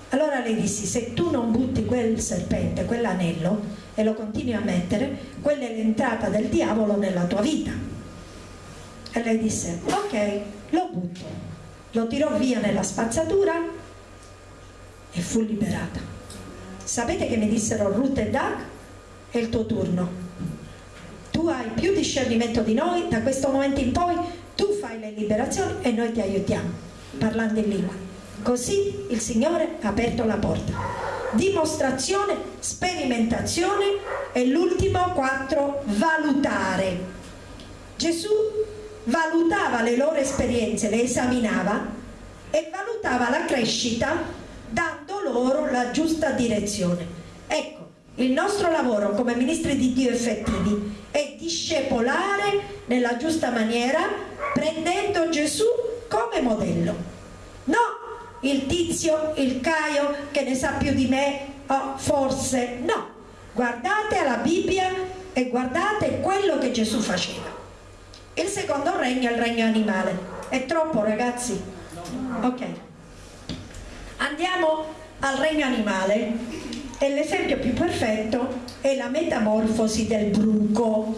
A: Allora lei disse, se tu non butti quel serpente, quell'anello, e lo continui a mettere, quella è l'entrata del diavolo nella tua vita. E lei disse, ok, lo butto. Lo tirò via nella spazzatura e fu liberata. Sapete che mi dissero Ruth e Doug? È il tuo turno. Tu hai più discernimento di noi, da questo momento in poi tu fai le liberazioni e noi ti aiutiamo parlando in lingua così il Signore ha aperto la porta dimostrazione, sperimentazione e l'ultimo quattro valutare Gesù valutava le loro esperienze le esaminava e valutava la crescita dando loro la giusta direzione ecco il nostro lavoro come ministri di Dio effettivi è discepolare nella giusta maniera prendendo Gesù come modello. No, il tizio, il Caio che ne sa più di me, oh, forse no. Guardate alla Bibbia e guardate quello che Gesù faceva. Il secondo regno è il regno animale. È troppo ragazzi? Ok. Andiamo al regno animale e l'esempio più perfetto è la metamorfosi del bruco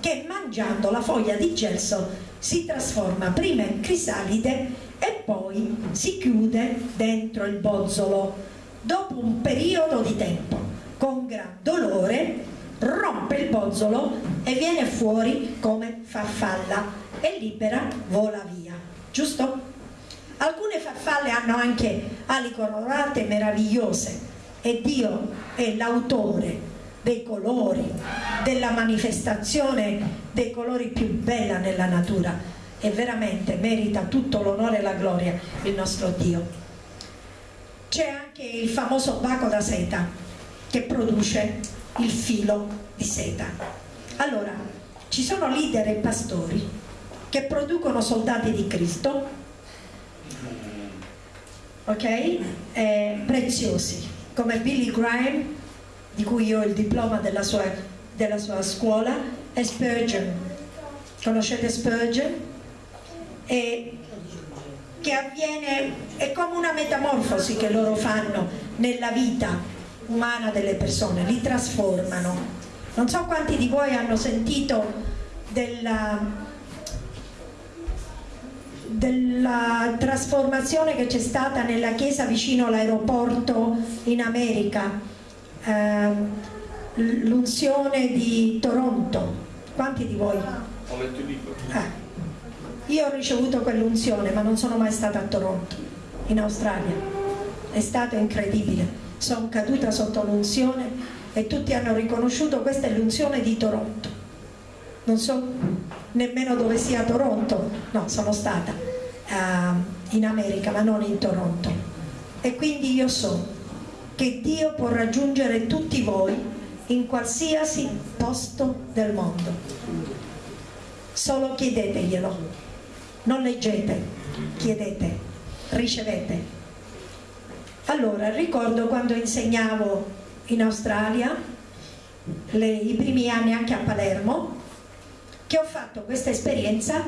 A: che mangiando la foglia di gelso si trasforma prima in crisalide e poi si chiude dentro il bozzolo. Dopo un periodo di tempo, con gran dolore, rompe il bozzolo e viene fuori come farfalla e libera vola via. Giusto? Alcune farfalle hanno anche ali colorate meravigliose e Dio è l'autore dei colori, della manifestazione dei colori più bella nella natura e veramente merita tutto l'onore e la gloria il nostro Dio. C'è anche il famoso baco da seta che produce il filo di seta. Allora, ci sono leader e pastori che producono soldati di Cristo, ok? Eh, preziosi, come Billy Graham di cui io ho il diploma della sua, della sua scuola, è Spurgeon. Conoscete Spurgeon? E che avviene, è come una metamorfosi che loro fanno nella vita umana delle persone, li trasformano. Non so quanti di voi hanno sentito della, della trasformazione che c'è stata nella chiesa vicino all'aeroporto in America Ehm, l'unzione di Toronto. Quanti di voi?
C: Ho letto il libro.
A: Ah. io ho ricevuto quell'unzione, ma non sono mai stata a Toronto, in Australia. È stato incredibile. Sono caduta sotto l'unzione e tutti hanno riconosciuto questa è l'unzione di Toronto. Non so nemmeno dove sia Toronto, no, sono stata uh, in America, ma non in Toronto. E quindi io so che Dio può raggiungere tutti voi in qualsiasi posto del mondo. Solo chiedeteglielo non leggete, chiedete, ricevete. Allora, ricordo quando insegnavo in Australia, le, i primi anni anche a Palermo, che ho fatto questa esperienza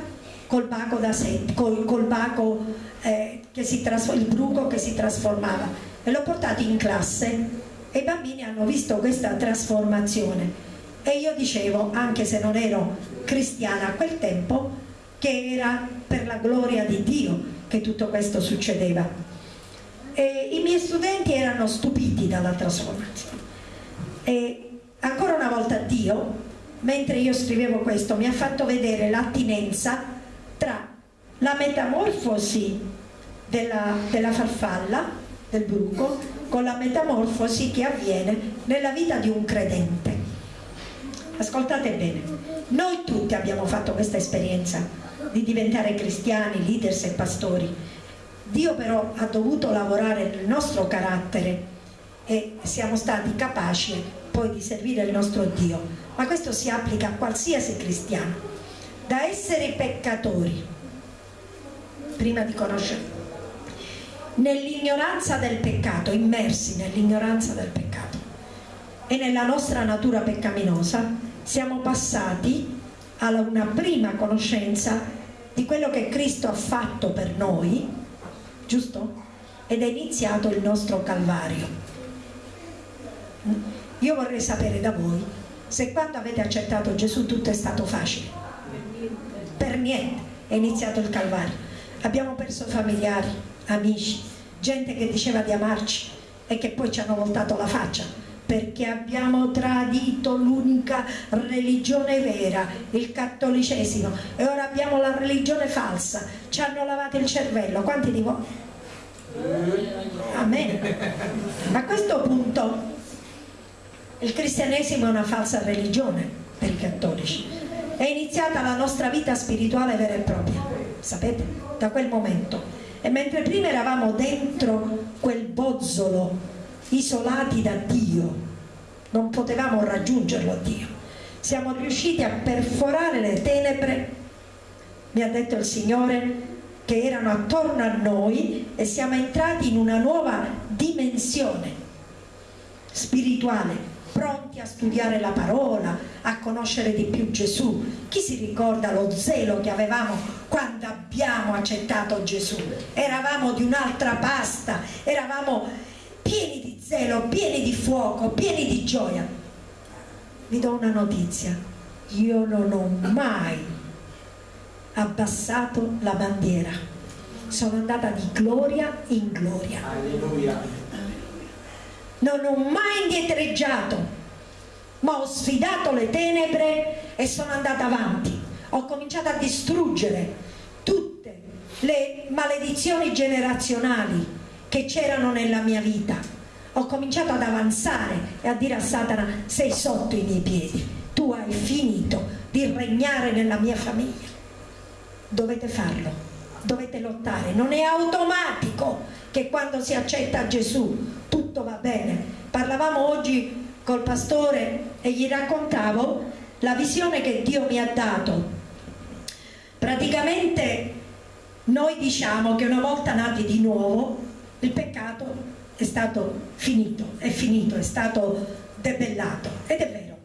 A: col baco da set, col, col baco eh, che si il bruco che si trasformava. E l'ho portato in classe. E i bambini hanno visto questa trasformazione. E io dicevo, anche se non ero cristiana a quel tempo, che era per la gloria di Dio che tutto questo succedeva. E I miei studenti erano stupiti dalla trasformazione. E ancora una volta Dio, mentre io scrivevo questo, mi ha fatto vedere l'attinenza tra la metamorfosi della, della farfalla, del bruco, con la metamorfosi che avviene nella vita di un credente. Ascoltate bene, noi tutti abbiamo fatto questa esperienza di diventare cristiani, leaders e pastori. Dio però ha dovuto lavorare nel nostro carattere e siamo stati capaci poi di servire il nostro Dio. Ma questo si applica a qualsiasi cristiano. Da essere peccatori, prima di conoscere, nell'ignoranza del peccato, immersi nell'ignoranza del peccato e nella nostra natura peccaminosa, siamo passati alla una prima conoscenza di quello che Cristo ha fatto per noi, giusto? Ed è iniziato il nostro Calvario. Io vorrei sapere da voi se quando avete accettato Gesù tutto è stato facile. Per niente è iniziato il Calvario. Abbiamo perso familiari, amici, gente che diceva di amarci e che poi ci hanno voltato la faccia perché abbiamo tradito l'unica religione vera, il cattolicesimo, e ora abbiamo la religione falsa, ci hanno lavato il cervello, quanti di voi? Amen. A questo punto il cristianesimo è una falsa religione per i cattolici. È iniziata la nostra vita spirituale vera e propria, sapete? Da quel momento. E mentre prima eravamo dentro quel bozzolo isolati da Dio, non potevamo raggiungerlo Dio. Siamo riusciti a perforare le tenebre, mi ha detto il Signore, che erano attorno a noi e siamo entrati in una nuova dimensione spirituale, pronti a studiare la parola, a conoscere di più Gesù. Chi si ricorda lo zelo che avevamo quando abbiamo accettato Gesù? Eravamo di un'altra pasta, eravamo pieni di zelo, pieni di fuoco, pieni di gioia. Vi do una notizia, io non ho mai abbassato la bandiera, sono andata di gloria in gloria. Alleluia. Non ho mai indietreggiato, ma ho sfidato le tenebre e sono andata avanti. Ho cominciato a distruggere tutte le maledizioni generazionali che c'erano nella mia vita. Ho cominciato ad avanzare e a dire a Satana sei sotto i miei piedi, tu hai finito di regnare nella mia famiglia. Dovete farlo, dovete lottare, non è automatico che quando si accetta Gesù tutto va bene. Parlavamo oggi col pastore e gli raccontavo la visione che Dio mi ha dato. Praticamente noi diciamo che una volta nati di nuovo il peccato è stato finito, è finito, è stato debellato ed è vero.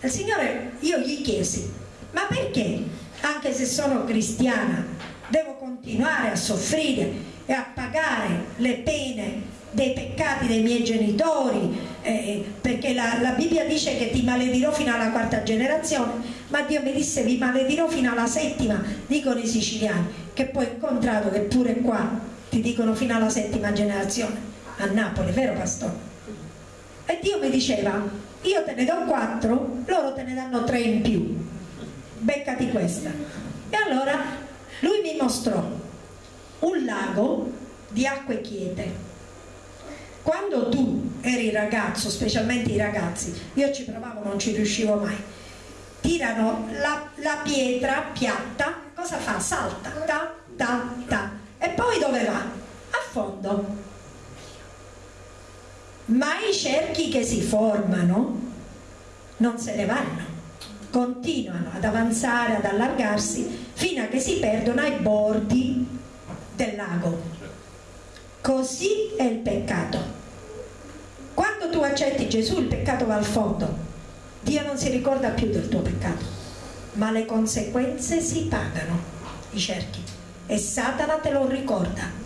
A: Il Signore, io gli chiesi, ma perché anche se sono cristiana devo continuare a soffrire e a pagare le pene dei peccati dei miei genitori, eh, perché la, la, Bibbia dice che ti maledirò fino alla quarta generazione, ma Dio mi disse vi maledirò fino alla settima, dicono i siciliani, che poi ho incontrato che pure qua ti dicono fino alla settima generazione a Napoli, vero pastore? E Dio mi diceva, io te ne do quattro, loro te ne danno tre in più, beccati questa. E allora mostrò un lago di acque quiete. Quando tu eri ragazzo, specialmente i ragazzi, io ci provavo, non ci riuscivo mai, tirano la, la pietra piatta, cosa fa? Salta, ta, ta, ta, e poi dove va? A fondo. Ma i cerchi che si formano non se ne vanno, continuano ad avanzare, ad allargarsi, fino a che si perdono ai bordi del lago. Così è il peccato. Quando tu accetti Gesù il peccato va al fondo. Dio non si ricorda più del tuo peccato, ma le conseguenze si pagano, i cerchi. E Satana te lo ricorda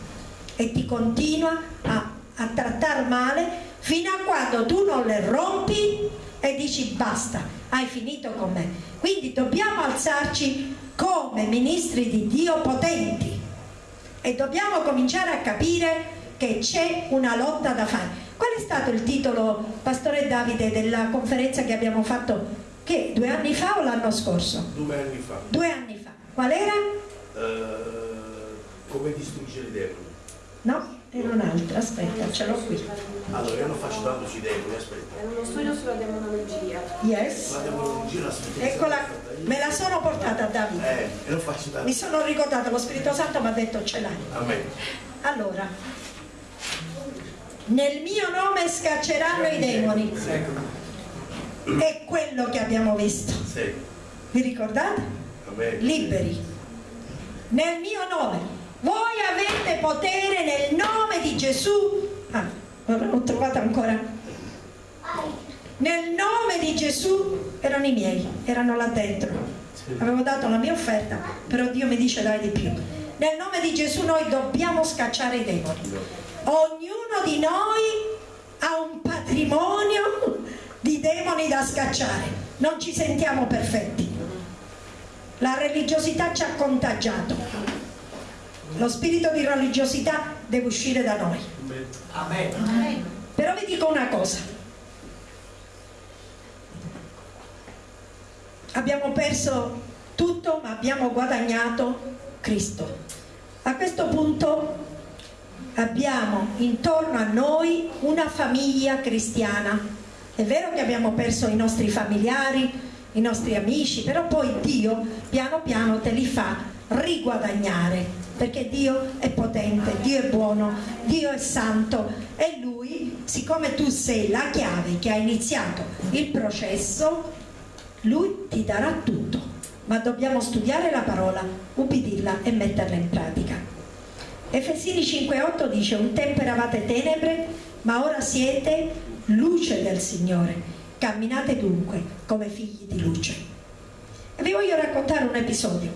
A: e ti continua a, a trattare male fino a quando tu non le rompi e dici basta, hai finito con me. Quindi dobbiamo alzarci come ministri di Dio potenti e dobbiamo cominciare a capire che c'è una lotta da fare. Qual è stato il titolo, Pastore Davide, della conferenza che abbiamo fatto che due anni fa o l'anno scorso?
C: Due anni fa.
A: Due anni fa. Qual era?
C: Uh, come distruggere i demoni.
A: No, era un'altra, aspetta, ce l'ho qui.
C: Allora, io non faccio tanto sui demoni, aspetta.
D: È uno studio sulla demonologia.
A: Yes.
C: La demonologia la spiritualità.
A: Eccola, me la sono portata a Davide.
C: Eh, e non faccio tanto.
A: Mi sono ricordata, lo Spirito Santo mi ha detto ce l'hai.
C: Amen.
A: Allora, nel mio nome scacceranno i demoni. È quello che abbiamo visto.
C: Sì.
A: Vi ricordate?
C: Amen.
A: Liberi. Nel mio nome. Voi avete potere nel nome di Gesù. Ah, non l'ho trovata ancora. Nel nome di Gesù erano i miei, erano là dentro. Avevo dato la mia offerta, però Dio mi dice dai di più. Nel nome di Gesù noi dobbiamo scacciare i demoni. Ognuno di noi ha un patrimonio di demoni da scacciare. Non ci sentiamo perfetti. La religiosità ci ha contagiato. Lo spirito di religiosità deve uscire da noi.
B: Amen.
A: Però vi dico una cosa. Abbiamo perso tutto, ma abbiamo guadagnato Cristo. A questo punto abbiamo intorno a noi una famiglia cristiana. È vero che abbiamo perso i nostri familiari, i nostri amici, però poi Dio piano piano te li fa riguadagnare perché Dio è potente, Dio è buono, Dio è santo e Lui, siccome tu sei la chiave che ha iniziato il processo, Lui ti darà tutto, ma dobbiamo studiare la parola, ubbidirla e metterla in pratica. Efesini 5,8 dice un tempo eravate tenebre, ma ora siete luce del Signore, camminate dunque come figli di luce. E vi voglio raccontare un episodio.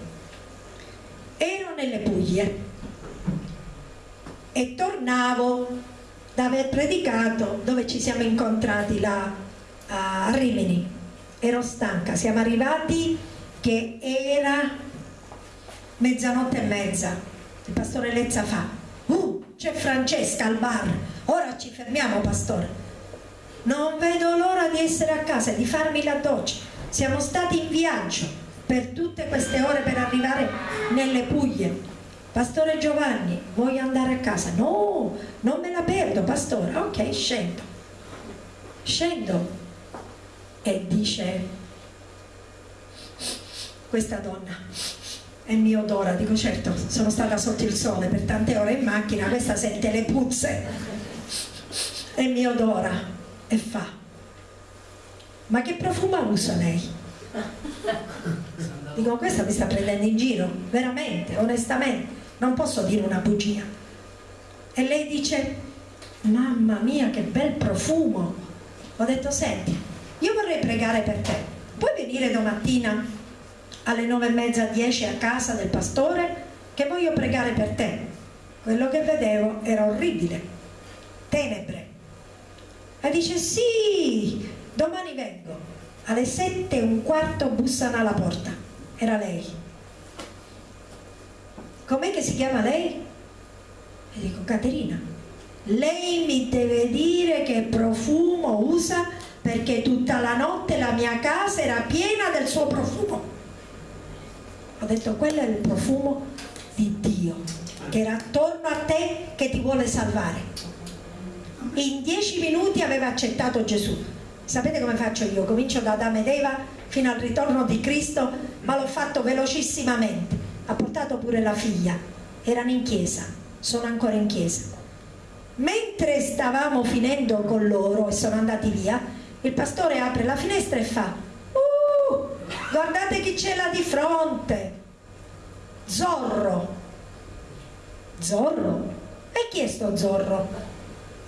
A: Ero nelle Puglie e tornavo da aver predicato dove ci siamo incontrati là a Rimini. Ero stanca, siamo arrivati che era mezzanotte e mezza. Il pastore Lezza fa uh, c'è Francesca al bar ora ci fermiamo pastore non vedo l'ora di essere a casa e di farmi la doccia siamo stati in viaggio per tutte queste ore per arrivare nelle Puglie. Pastore Giovanni, vuoi andare a casa? No, non me la perdo, pastore. Ok, scendo. Scendo e dice questa donna è mio odora, dico certo, sono stata sotto il sole per tante ore in macchina, questa sente le puzze, è mio odora e fa, ma che profumo usa lei? *laughs* Dico, questa mi sta prendendo in giro, veramente, onestamente, non posso dire una bugia. E lei dice, mamma mia che bel profumo. Ho detto, senti, io vorrei pregare per te. Puoi venire domattina alle nove e mezza, dieci a casa del pastore che voglio pregare per te. Quello che vedevo era orribile, tenebre. E dice, sì, domani vengo. Alle sette e un quarto bussano alla porta. Era lei. Com'è che si chiama lei? e dico Caterina. Lei mi deve dire che profumo usa perché tutta la notte la mia casa era piena del suo profumo. Ho detto quello è il profumo di Dio che era attorno a te che ti vuole salvare. In dieci minuti aveva accettato Gesù. Sapete come faccio io? Comincio da Adamo ed Eva fino al ritorno di Cristo, ma l'ho fatto velocissimamente. Ha portato pure la figlia. Erano in chiesa, sono ancora in chiesa. Mentre stavamo finendo con loro e sono andati via, il pastore apre la finestra e fa uh, guardate chi c'è là di fronte Zorro Zorro? E chi è sto Zorro?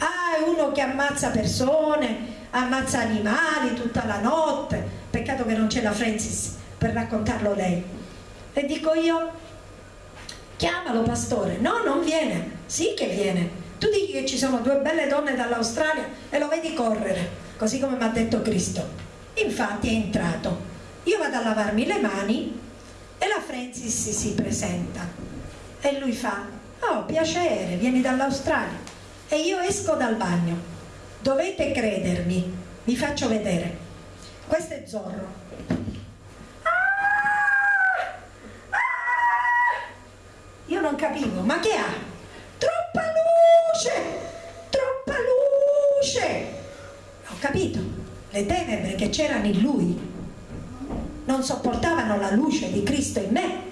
A: Ah, è uno che ammazza persone ammazza animali tutta la notte peccato che non c'è la Francis per raccontarlo lei e dico io chiamalo pastore no non viene sì che viene tu dici che ci sono due belle donne dall'Australia e lo vedi correre, così come mi ha detto Cristo. Infatti è entrato. Io vado a lavarmi le mani e la Francis si presenta e lui fa, oh piacere, vieni dall'Australia. E io esco dal bagno. Dovete credermi, vi faccio vedere. Questo è Zorro. Ah! Ah! Io non capivo, ma che ha? Troppa luce, troppa luce. Ho capito, le tenebre che c'erano in lui non sopportavano la luce di Cristo in me.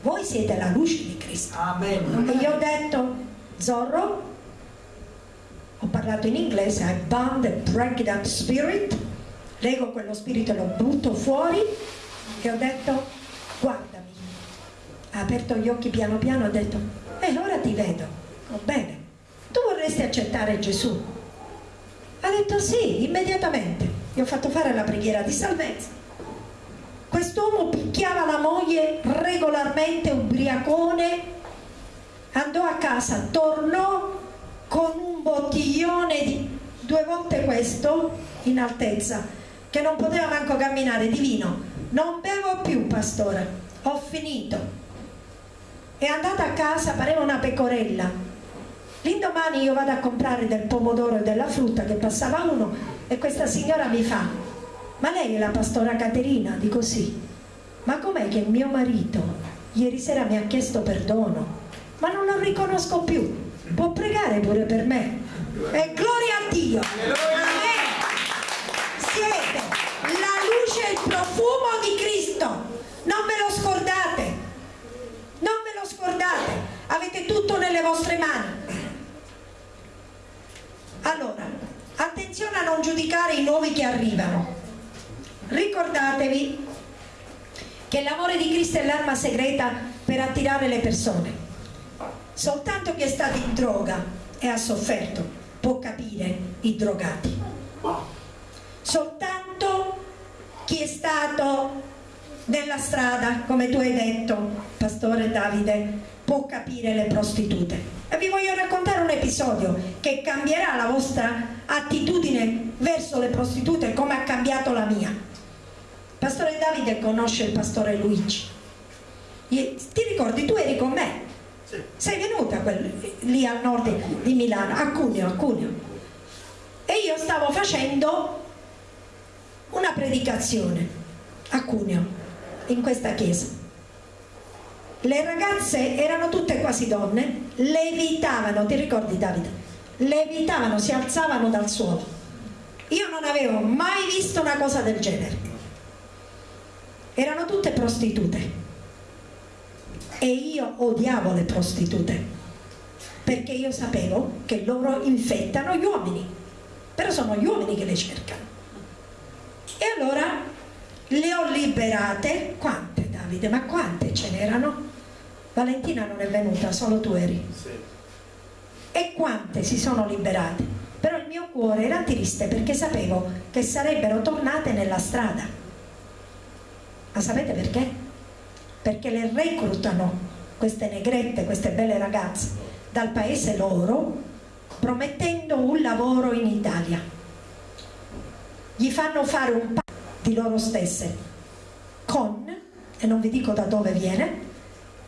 A: Voi siete la luce di Cristo.
B: Amen.
A: E io ho detto, Zorro, ho parlato in inglese, I bound the break that spirit, leggo quello spirito e lo butto fuori e ho detto, guardami. Ha aperto gli occhi piano piano ho detto, e ora ti vedo. Oh, bene, tu vorresti accettare Gesù? Ha detto sì, immediatamente. Gli ho fatto fare la preghiera di salvezza. Quest'uomo picchiava la moglie regolarmente, ubriacone, andò a casa, tornò con un bottiglione di due volte questo in altezza, che non poteva manco camminare di vino. Non bevo più, pastore, ho finito. È andata a casa, pareva una pecorella, L'indomani io vado a comprare del pomodoro e della frutta che passava uno e questa signora mi fa, ma lei è la pastora Caterina? Dico sì. Ma com'è che mio marito ieri sera mi ha chiesto perdono, ma non lo riconosco più? Può pregare pure per me? E gloria a Dio! Amen. Siete la luce e il profumo di Cristo! Non ve lo scordate! Non ve lo scordate! Avete tutto nelle vostre mani allora, attenzione a non giudicare i nuovi che arrivano. Ricordatevi che l'amore di Cristo è l'arma segreta per attirare le persone. Soltanto chi è stato in droga e ha sofferto può capire i drogati. Soltanto chi è stato nella strada, come tu hai detto, Pastore Davide, può capire le prostitute e vi voglio raccontare un episodio che cambierà la vostra attitudine verso le prostitute come ha cambiato la mia. Pastore Davide conosce il pastore Luigi. Ti ricordi, tu eri con me? Sei venuta quel, lì al nord di Milano, a Cuneo, a Cuneo. E io stavo facendo una predicazione a Cuneo, in questa chiesa le ragazze erano tutte quasi donne, levitavano, ti ricordi Davide? Levitavano, si alzavano dal suolo. Io non avevo mai visto una cosa del genere. Erano tutte prostitute. E io odiavo le prostitute, perché io sapevo che loro infettano gli uomini, però sono gli uomini che le cercano. E allora le ho liberate, quante Davide? Ma quante ce n'erano? Valentina non è venuta, solo tu eri. Sì. E quante si sono liberate? Però il mio cuore era triste perché sapevo che sarebbero tornate nella strada. Ma sapete perché? Perché le reclutano queste negrette, queste belle ragazze dal paese loro promettendo un lavoro in Italia. Gli fanno fare un patto di loro stesse con, e non vi dico da dove viene,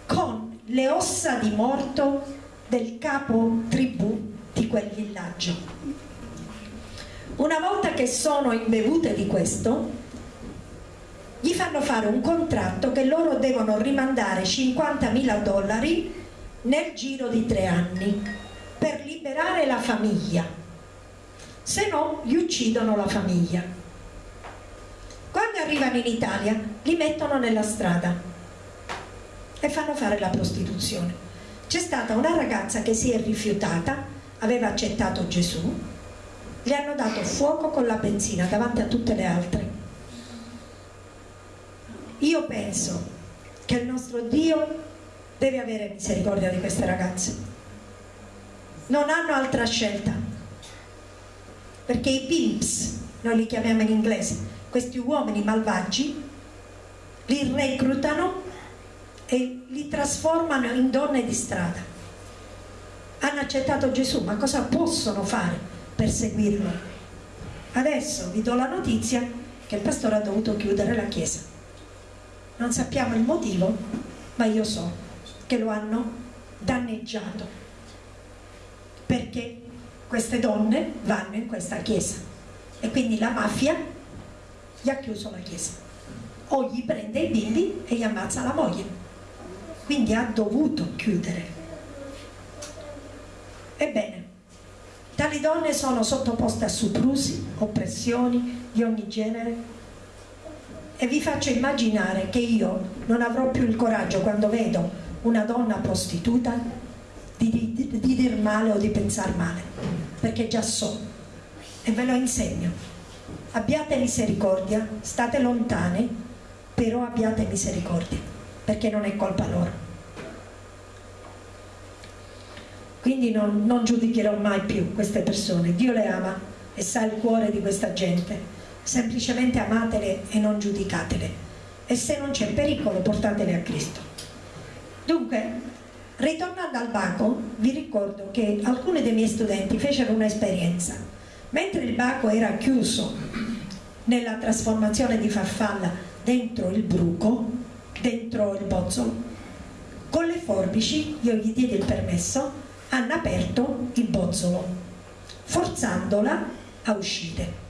A: con le ossa di morto del capo tribù di quel villaggio. Una volta che sono imbevute di questo, gli fanno fare un contratto che loro devono rimandare 50.000 dollari nel giro di tre anni per liberare la famiglia. Se no gli uccidono la famiglia. Quando arrivano in Italia li mettono nella strada e fanno fare la prostituzione. C'è stata una ragazza che si è rifiutata aveva accettato Gesù le hanno dato fuoco con la benzina davanti a tutte le altre io penso che il nostro Dio deve avere misericordia di queste ragazze. Non hanno altra scelta. Perché i pimps, noi li chiamiamo in inglese, questi uomini malvagi, li reclutano e li trasformano in donne di strada. Hanno accettato Gesù, ma cosa possono fare per seguirlo? Adesso vi do la notizia che il pastore ha dovuto chiudere la chiesa. Non sappiamo il motivo, ma io so che lo hanno danneggiato perché queste donne vanno in questa chiesa e quindi la mafia gli ha chiuso la chiesa. O gli prende i bimbi e gli ammazza la moglie. Quindi ha dovuto chiudere. Ebbene tali donne sono sottoposte a soprusi oppressioni di ogni genere e vi faccio immaginare che io non avrò più il coraggio quando vedo una donna prostituta di, di, di dir male o di pensare male, perché già so e ve lo insegno. Abbiate misericordia, state lontane, però abbiate misericordia, perché non è colpa loro. Quindi non, non giudicherò mai più queste persone, Dio le ama e sa il cuore di questa gente, semplicemente amatele e non giudicatele e se non c'è pericolo portatele a Cristo. Dunque, ritornando al Baco, vi ricordo che alcuni dei miei studenti fecero un'esperienza. Mentre il Baco era chiuso nella trasformazione di farfalla dentro il bruco, dentro il bozzolo, con le forbici, io gli diedi il permesso, hanno aperto il bozzolo, forzandola a uscire.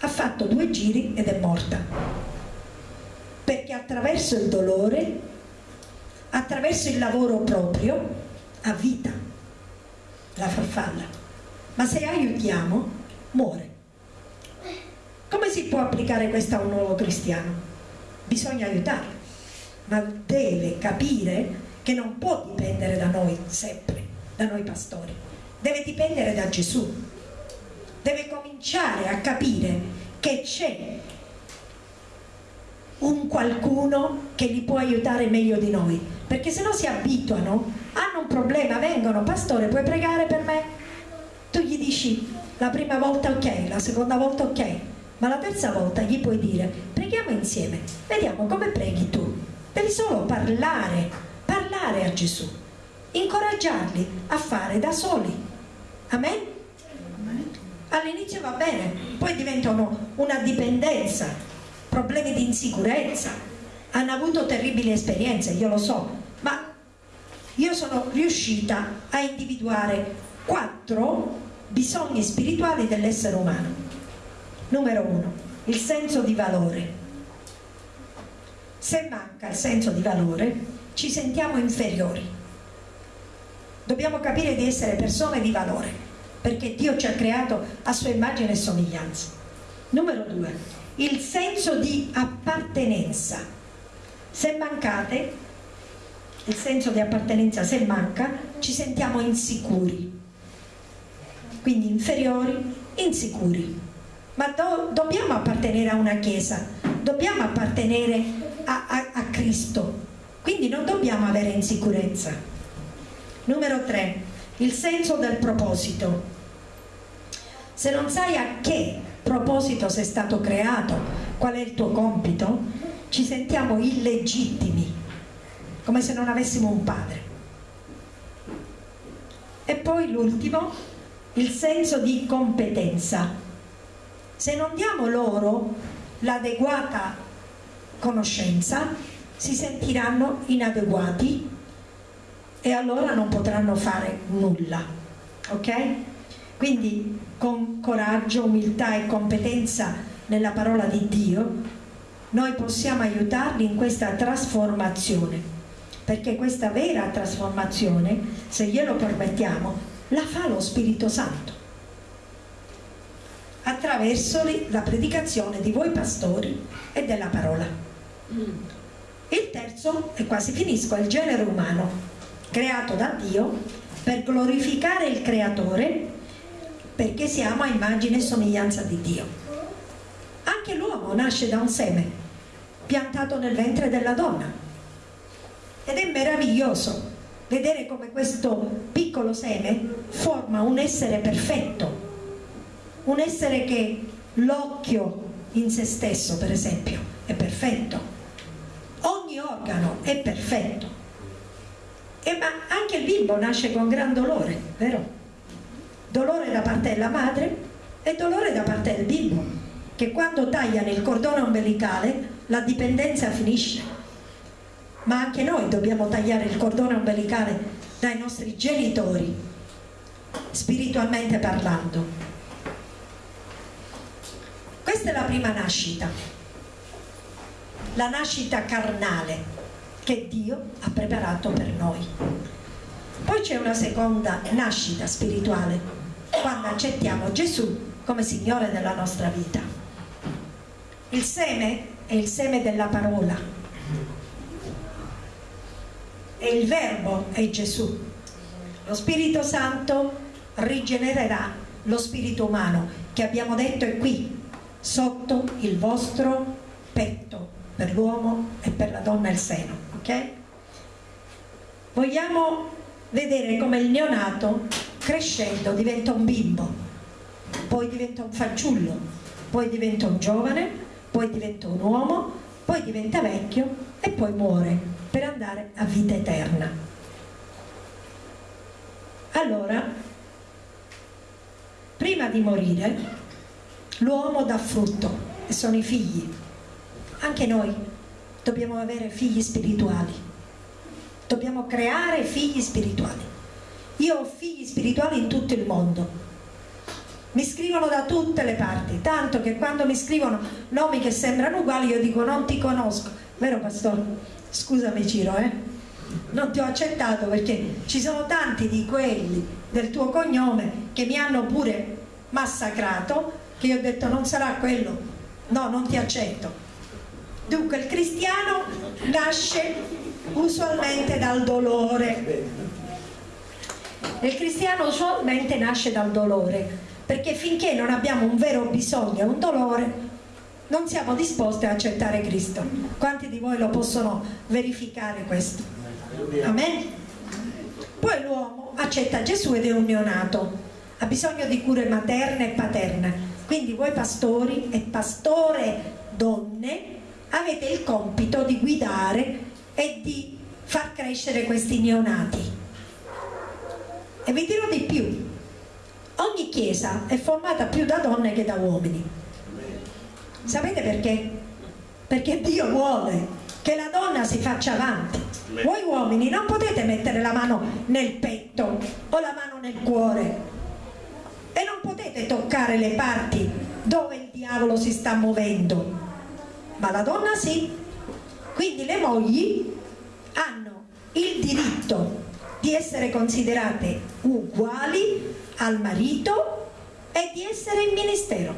A: Ha fatto due giri ed è morta. Perché attraverso il dolore attraverso il lavoro proprio a vita la farfalla ma se aiutiamo muore come si può applicare questo a un nuovo cristiano? bisogna aiutarlo ma deve capire che non può dipendere da noi sempre da noi pastori deve dipendere da Gesù deve cominciare a capire che c'è un qualcuno che li può aiutare meglio di noi perché se no si abituano hanno un problema, vengono pastore puoi pregare per me? tu gli dici la prima volta ok, la seconda volta ok ma la terza volta gli puoi dire preghiamo insieme vediamo come preghi tu devi solo parlare parlare a Gesù incoraggiarli a fare da soli amen? All'inizio va bene poi diventano una dipendenza problemi di insicurezza, hanno avuto terribili esperienze, io lo so, ma io sono riuscita a individuare quattro bisogni spirituali dell'essere umano. Numero uno, il senso di valore. Se manca il senso di valore, ci sentiamo inferiori. Dobbiamo capire di essere persone di valore, perché Dio ci ha creato a sua immagine e somiglianza. Numero due, il senso di appartenenza. Se mancate, il senso di appartenenza se manca, ci sentiamo insicuri, quindi inferiori, insicuri. Ma do, dobbiamo appartenere a una chiesa, dobbiamo appartenere a, a, a Cristo, quindi non dobbiamo avere insicurezza. Numero 3, il senso del proposito. Se non sai a che proposito sei stato creato, qual è il tuo compito, ci sentiamo illegittimi, come se non avessimo un padre. E poi l'ultimo, il senso di competenza. Se non diamo loro l'adeguata conoscenza, si sentiranno inadeguati e allora non potranno fare nulla. Ok? Quindi con coraggio, umiltà e competenza nella parola di Dio noi possiamo aiutarli in questa trasformazione, perché questa vera trasformazione, se glielo permettiamo, la fa lo Spirito Santo attraverso la predicazione di voi pastori e della parola. Il terzo, e quasi finisco, è il genere umano, creato da Dio per glorificare il Creatore, perché siamo a immagine e somiglianza di Dio. Anche l'uomo nasce da un seme, piantato nel ventre della donna. Ed è meraviglioso vedere come questo piccolo seme forma un essere perfetto, un essere che l'occhio in se stesso, per esempio, è perfetto, ogni organo è perfetto. E ma anche il bimbo nasce con gran dolore, vero? Dolore da parte della madre e dolore da parte del bimbo, che quando tagliano il cordone ombelicale la dipendenza finisce. Ma anche noi dobbiamo tagliare il cordone ombelicale dai nostri genitori, spiritualmente parlando questa è la prima nascita, la nascita carnale che Dio ha preparato per noi. Poi c'è una seconda nascita spirituale, quando accettiamo Gesù come Signore della nostra vita. Il seme è il seme della parola e il verbo è Gesù. Lo Spirito Santo rigenererà lo spirito umano che abbiamo detto è qui sotto il vostro petto per l'uomo e per la donna il seno ok? vogliamo vedere come il neonato crescendo diventa un bimbo poi diventa un fanciullo poi diventa un giovane poi diventa un uomo poi diventa vecchio e poi muore per andare a vita eterna allora prima di morire L'uomo dà frutto e sono i figli. Anche noi dobbiamo avere figli spirituali. Dobbiamo creare figli spirituali. Io ho figli spirituali in tutto il mondo. Mi scrivono da tutte le parti, tanto che quando mi scrivono nomi che sembrano uguali io dico non ti conosco. Vero pastore? Scusami Ciro, eh? Non ti ho accettato perché ci sono tanti di quelli del tuo cognome che mi hanno pure massacrato che io ho detto non sarà quello, no, non ti accetto. Dunque il cristiano nasce usualmente dal dolore. Il cristiano usualmente nasce dal dolore, perché finché non abbiamo un vero bisogno e un dolore, non siamo disposti ad accettare Cristo. Quanti di voi lo possono verificare questo? Amen? Poi l'uomo accetta Gesù ed è un neonato, ha bisogno di cure materne e paterne quindi voi pastori e pastore donne avete il compito di guidare e di far crescere questi neonati. E vi dirò di più, ogni chiesa è formata più da donne che da uomini. Sapete perché? Perché Dio vuole che la donna si faccia avanti. Voi uomini non potete mettere la mano nel petto o la mano nel cuore e non potete toccare le parti dove il diavolo si sta muovendo ma la donna sì quindi le mogli hanno il diritto di essere considerate uguali al marito e di essere in ministero.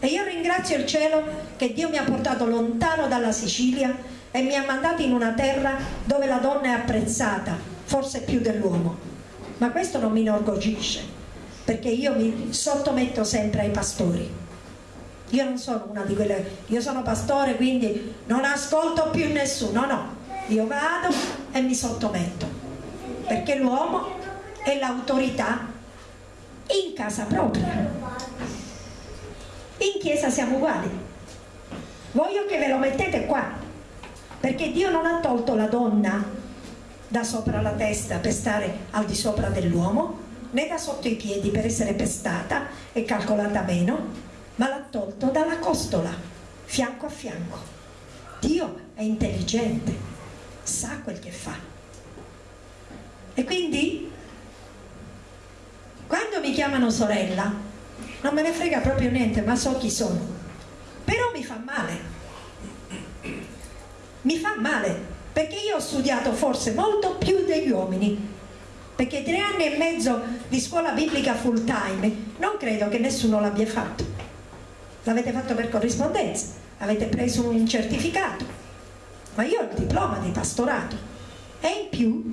A: E io ringrazio il cielo che Dio mi ha portato lontano dalla Sicilia e mi ha mandato in una terra dove la donna è apprezzata forse più dell'uomo. Ma questo non mi inorgoglisce perché io mi sottometto sempre ai pastori. Io non sono una di quelle io sono pastore quindi non ascolto più nessuno no. Io vado e mi sottometto perché l'uomo è l'autorità in casa propria in chiesa siamo uguali voglio che ve lo mettete qua perché Dio non ha tolto la donna da sopra la testa per stare al di sopra dell'uomo né da sotto i piedi per essere pestata e calcolata meno, ma l'ha tolto dalla costola, fianco a fianco. Dio è intelligente, sa quel che fa. E quindi, quando mi chiamano sorella, non me ne frega proprio niente, ma so chi sono. Però mi fa male, mi fa male perché io ho studiato forse molto più degli uomini. Perché tre anni e mezzo di scuola biblica full time non credo che nessuno l'abbia fatto. L'avete fatto per corrispondenza avete preso un certificato ma io ho il diploma di pastorato. E in più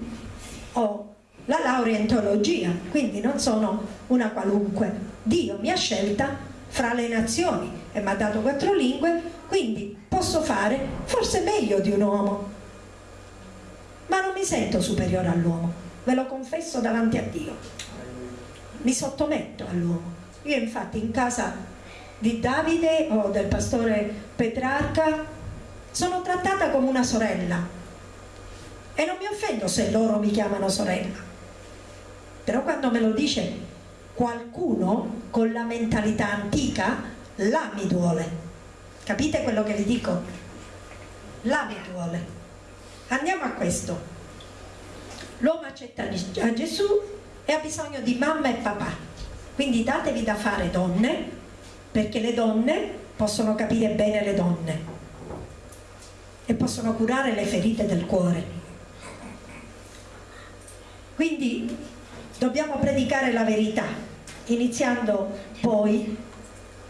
A: ho la laurea in teologia quindi non sono una qualunque. Dio mi ha scelta fra le nazioni e mi ha dato quattro lingue quindi posso fare forse meglio di un uomo. Ma non mi sento superiore all'uomo ve lo confesso davanti a Dio. Mi sottometto all'uomo. Io infatti in casa di Davide o del pastore Petrarca sono trattata come una sorella e non mi offendo se loro mi chiamano sorella. Però quando me lo dice qualcuno con la mentalità antica là mi duole. Capite quello che vi dico? là mi duole. Andiamo a questo. L'uomo accetta a Gesù e ha bisogno di mamma e papà. Quindi datevi da fare donne perché le donne possono capire bene le donne e possono curare le ferite del cuore quindi dobbiamo predicare la verità iniziando poi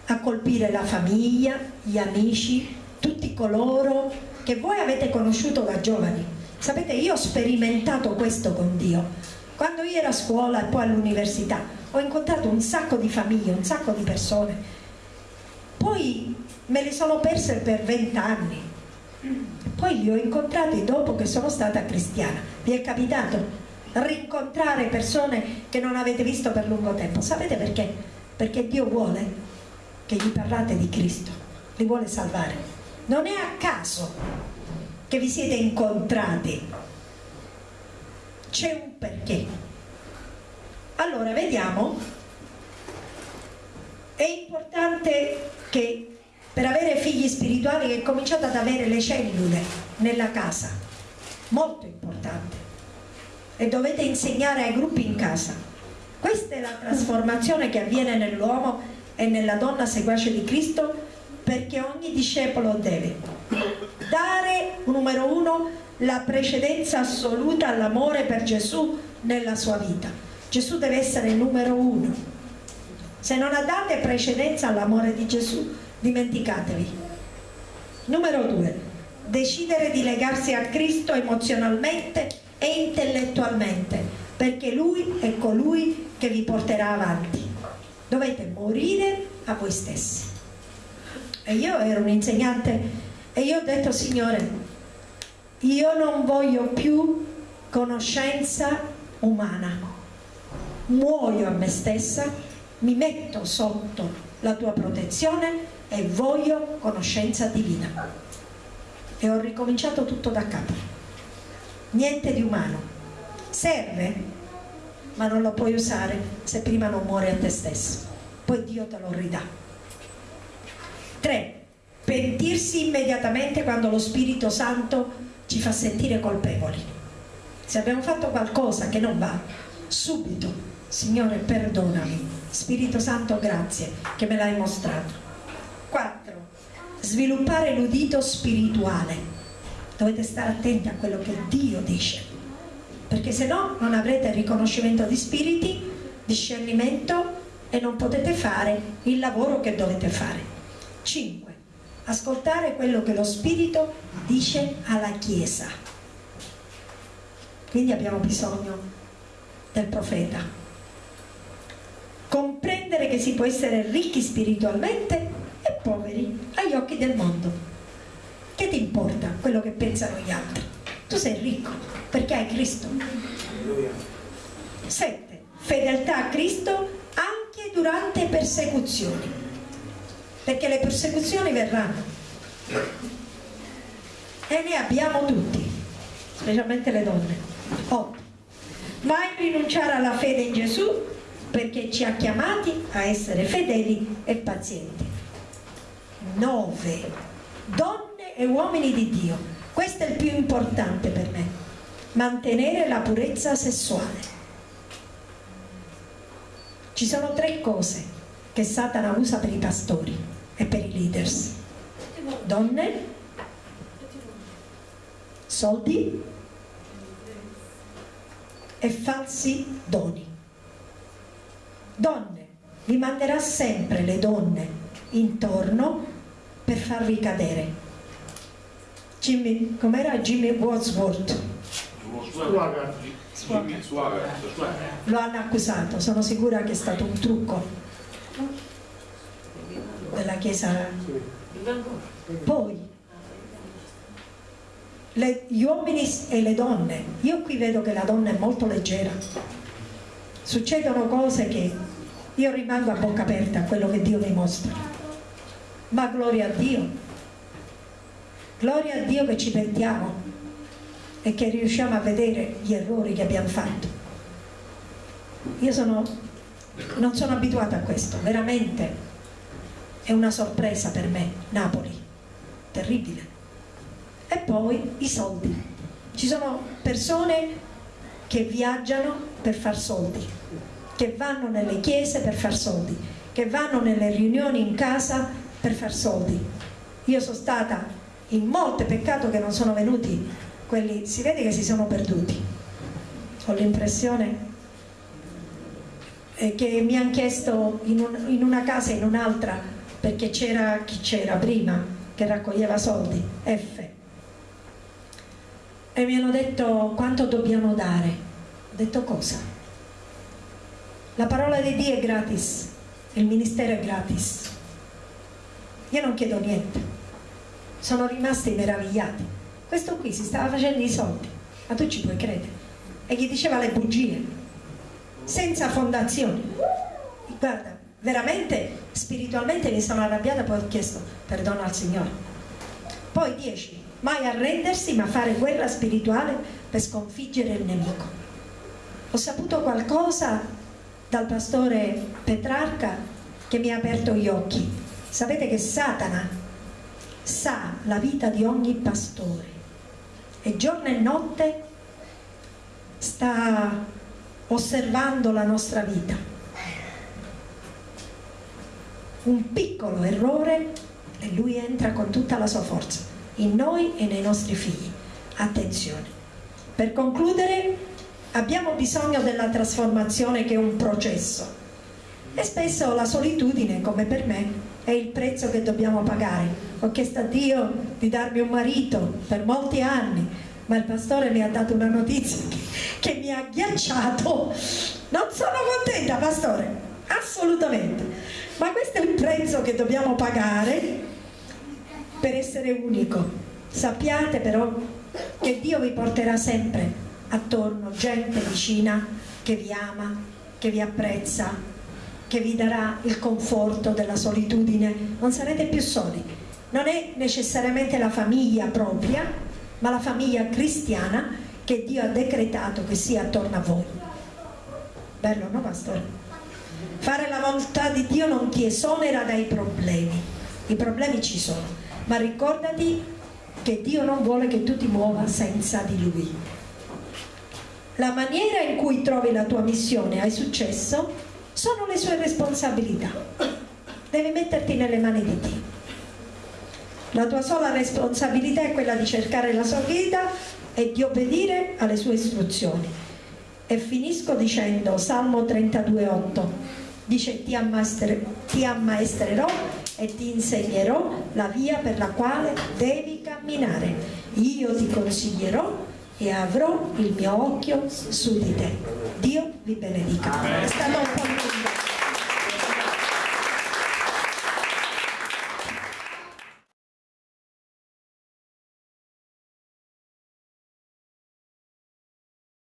A: a colpire la famiglia, gli amici, tutti coloro che voi avete conosciuto da giovani Sapete, io ho sperimentato questo con Dio. Quando io ero a scuola e poi all'università, ho incontrato un sacco di famiglie, un sacco di persone. Poi me le sono perse per vent'anni. Poi li ho incontrati dopo che sono stata cristiana. Vi è capitato rincontrare persone che non avete visto per lungo tempo? Sapete perché? Perché Dio vuole che gli parlate di Cristo, li vuole salvare. Non è a caso che vi siete incontrati c'è un perché allora vediamo è importante che per avere figli spirituali che cominciate ad avere le cellule nella casa molto importante e dovete insegnare ai gruppi in casa questa è la trasformazione che avviene nell'uomo e nella donna seguace di Cristo perché ogni discepolo deve dare, numero uno, la precedenza assoluta all'amore per Gesù nella sua vita. Gesù deve essere il numero uno. Se non date precedenza all'amore di Gesù, dimenticatevi. Numero due, decidere di legarsi a Cristo emozionalmente e intellettualmente, perché Lui è colui che vi porterà avanti. Dovete morire a voi stessi. E io ero un insegnante e io ho detto Signore io non voglio più conoscenza umana. Muoio a me stessa mi metto sotto la tua protezione e voglio conoscenza divina. E ho ricominciato tutto da capo niente di umano serve ma non lo puoi usare se prima non muori a te stesso poi Dio te lo ridà 3. Pentirsi immediatamente quando lo Spirito Santo ci fa sentire colpevoli. Se abbiamo fatto qualcosa che non va, subito, Signore perdonami, Spirito Santo grazie che me l'hai mostrato. 4. Sviluppare l'udito spirituale. Dovete stare attenti a quello che Dio dice, perché se no non avrete riconoscimento di spiriti, discernimento e non potete fare il lavoro che dovete fare. 5. Ascoltare quello che lo Spirito dice alla Chiesa. Quindi abbiamo bisogno del profeta. Comprendere che si può essere ricchi spiritualmente e poveri agli occhi del mondo. Che ti importa quello che pensano gli altri? Tu sei ricco perché hai Cristo. 7. Fedeltà a Cristo anche durante persecuzioni perché le persecuzioni verranno e ne abbiamo tutti specialmente le donne 8 mai rinunciare alla fede in Gesù perché ci ha chiamati a essere fedeli e pazienti 9 donne e uomini di Dio questo è il più importante per me mantenere la purezza sessuale ci sono tre cose che Satana usa per i pastori e per i leaders. Donne, soldi e falsi doni. Donne, vi manderà sempre le donne intorno per farvi cadere. Jimmy, com'era Jimmy Wadsworth? Lo hanno accusato, sono sicura che è stato un trucco della Chiesa. Poi, le- gli uomini e le donne, io qui vedo che la donna è molto leggera. Succedono cose che io rimango a bocca aperta a quello che Dio mi mostra. Ma gloria a Dio. Gloria a Dio che ci pentiamo e che riusciamo a vedere gli errori che abbiamo fatto. Io sono, non sono abituata a questo, veramente è una sorpresa per me, Napoli, terribile. E poi i soldi. Ci sono persone che viaggiano per far soldi, che vanno nelle chiese per far soldi, che vanno nelle riunioni in casa per far soldi. Io sono stata in molte, peccato che non sono venuti quelli, si vede che si sono perduti. Ho l'impressione eh, che mi hanno chiesto in, un- in una casa e in un'altra perché c'era chi c'era prima che raccoglieva soldi, F. E mi hanno detto quanto dobbiamo dare. Ho detto cosa? La parola di Dio è gratis, il ministero è gratis. Io non chiedo niente. Sono rimasti meravigliati. Questo qui si stava facendo i soldi, ma tu ci puoi credere. E gli diceva le bugie, senza fondazioni. Guarda, veramente spiritualmente mi sono arrabbiata, poi ho chiesto perdono al Signore. Poi 10. Mai arrendersi, ma fare guerra spirituale per sconfiggere il nemico. Ho saputo qualcosa dal pastore Petrarca che mi ha aperto gli occhi. Sapete che Satana sa la vita di ogni pastore e giorno e notte sta osservando la nostra vita. Un piccolo errore e lui entra con tutta la sua forza in noi e nei nostri figli. Attenzione. Per concludere, abbiamo bisogno della trasformazione che è un processo e spesso la solitudine, come per me, è il prezzo che dobbiamo pagare. Ho chiesto a Dio di darmi un marito per molti anni, ma il pastore mi ha dato una notizia *laughs* che, mi ha ghiacciato. Non sono contenta, pastore, assolutamente. Ma questo è il prezzo che dobbiamo pagare per essere unico. Sappiate però che Dio vi porterà sempre attorno gente vicina che vi ama, che vi apprezza, che vi darà il conforto della solitudine. Non sarete più soli. Non è necessariamente la famiglia propria, ma la famiglia cristiana che Dio ha decretato che sia attorno a voi. Bello, no, pastore? Fare la volontà di Dio non ti esonera dai problemi. I problemi ci sono, ma ricordati che Dio non vuole che tu ti muova senza di Lui. La maniera in cui trovi la tua missione hai successo sono le sue responsabilità. Devi metterti nelle mani di Dio. La tua sola responsabilità è quella di cercare la sua vita e di obbedire alle sue istruzioni. E finisco dicendo, Salmo 32,8, dice ti, ti ammaestrerò e ti insegnerò la via per la quale devi camminare. Io ti consiglierò e avrò il mio occhio su di te. Dio vi benedica. È stato un po'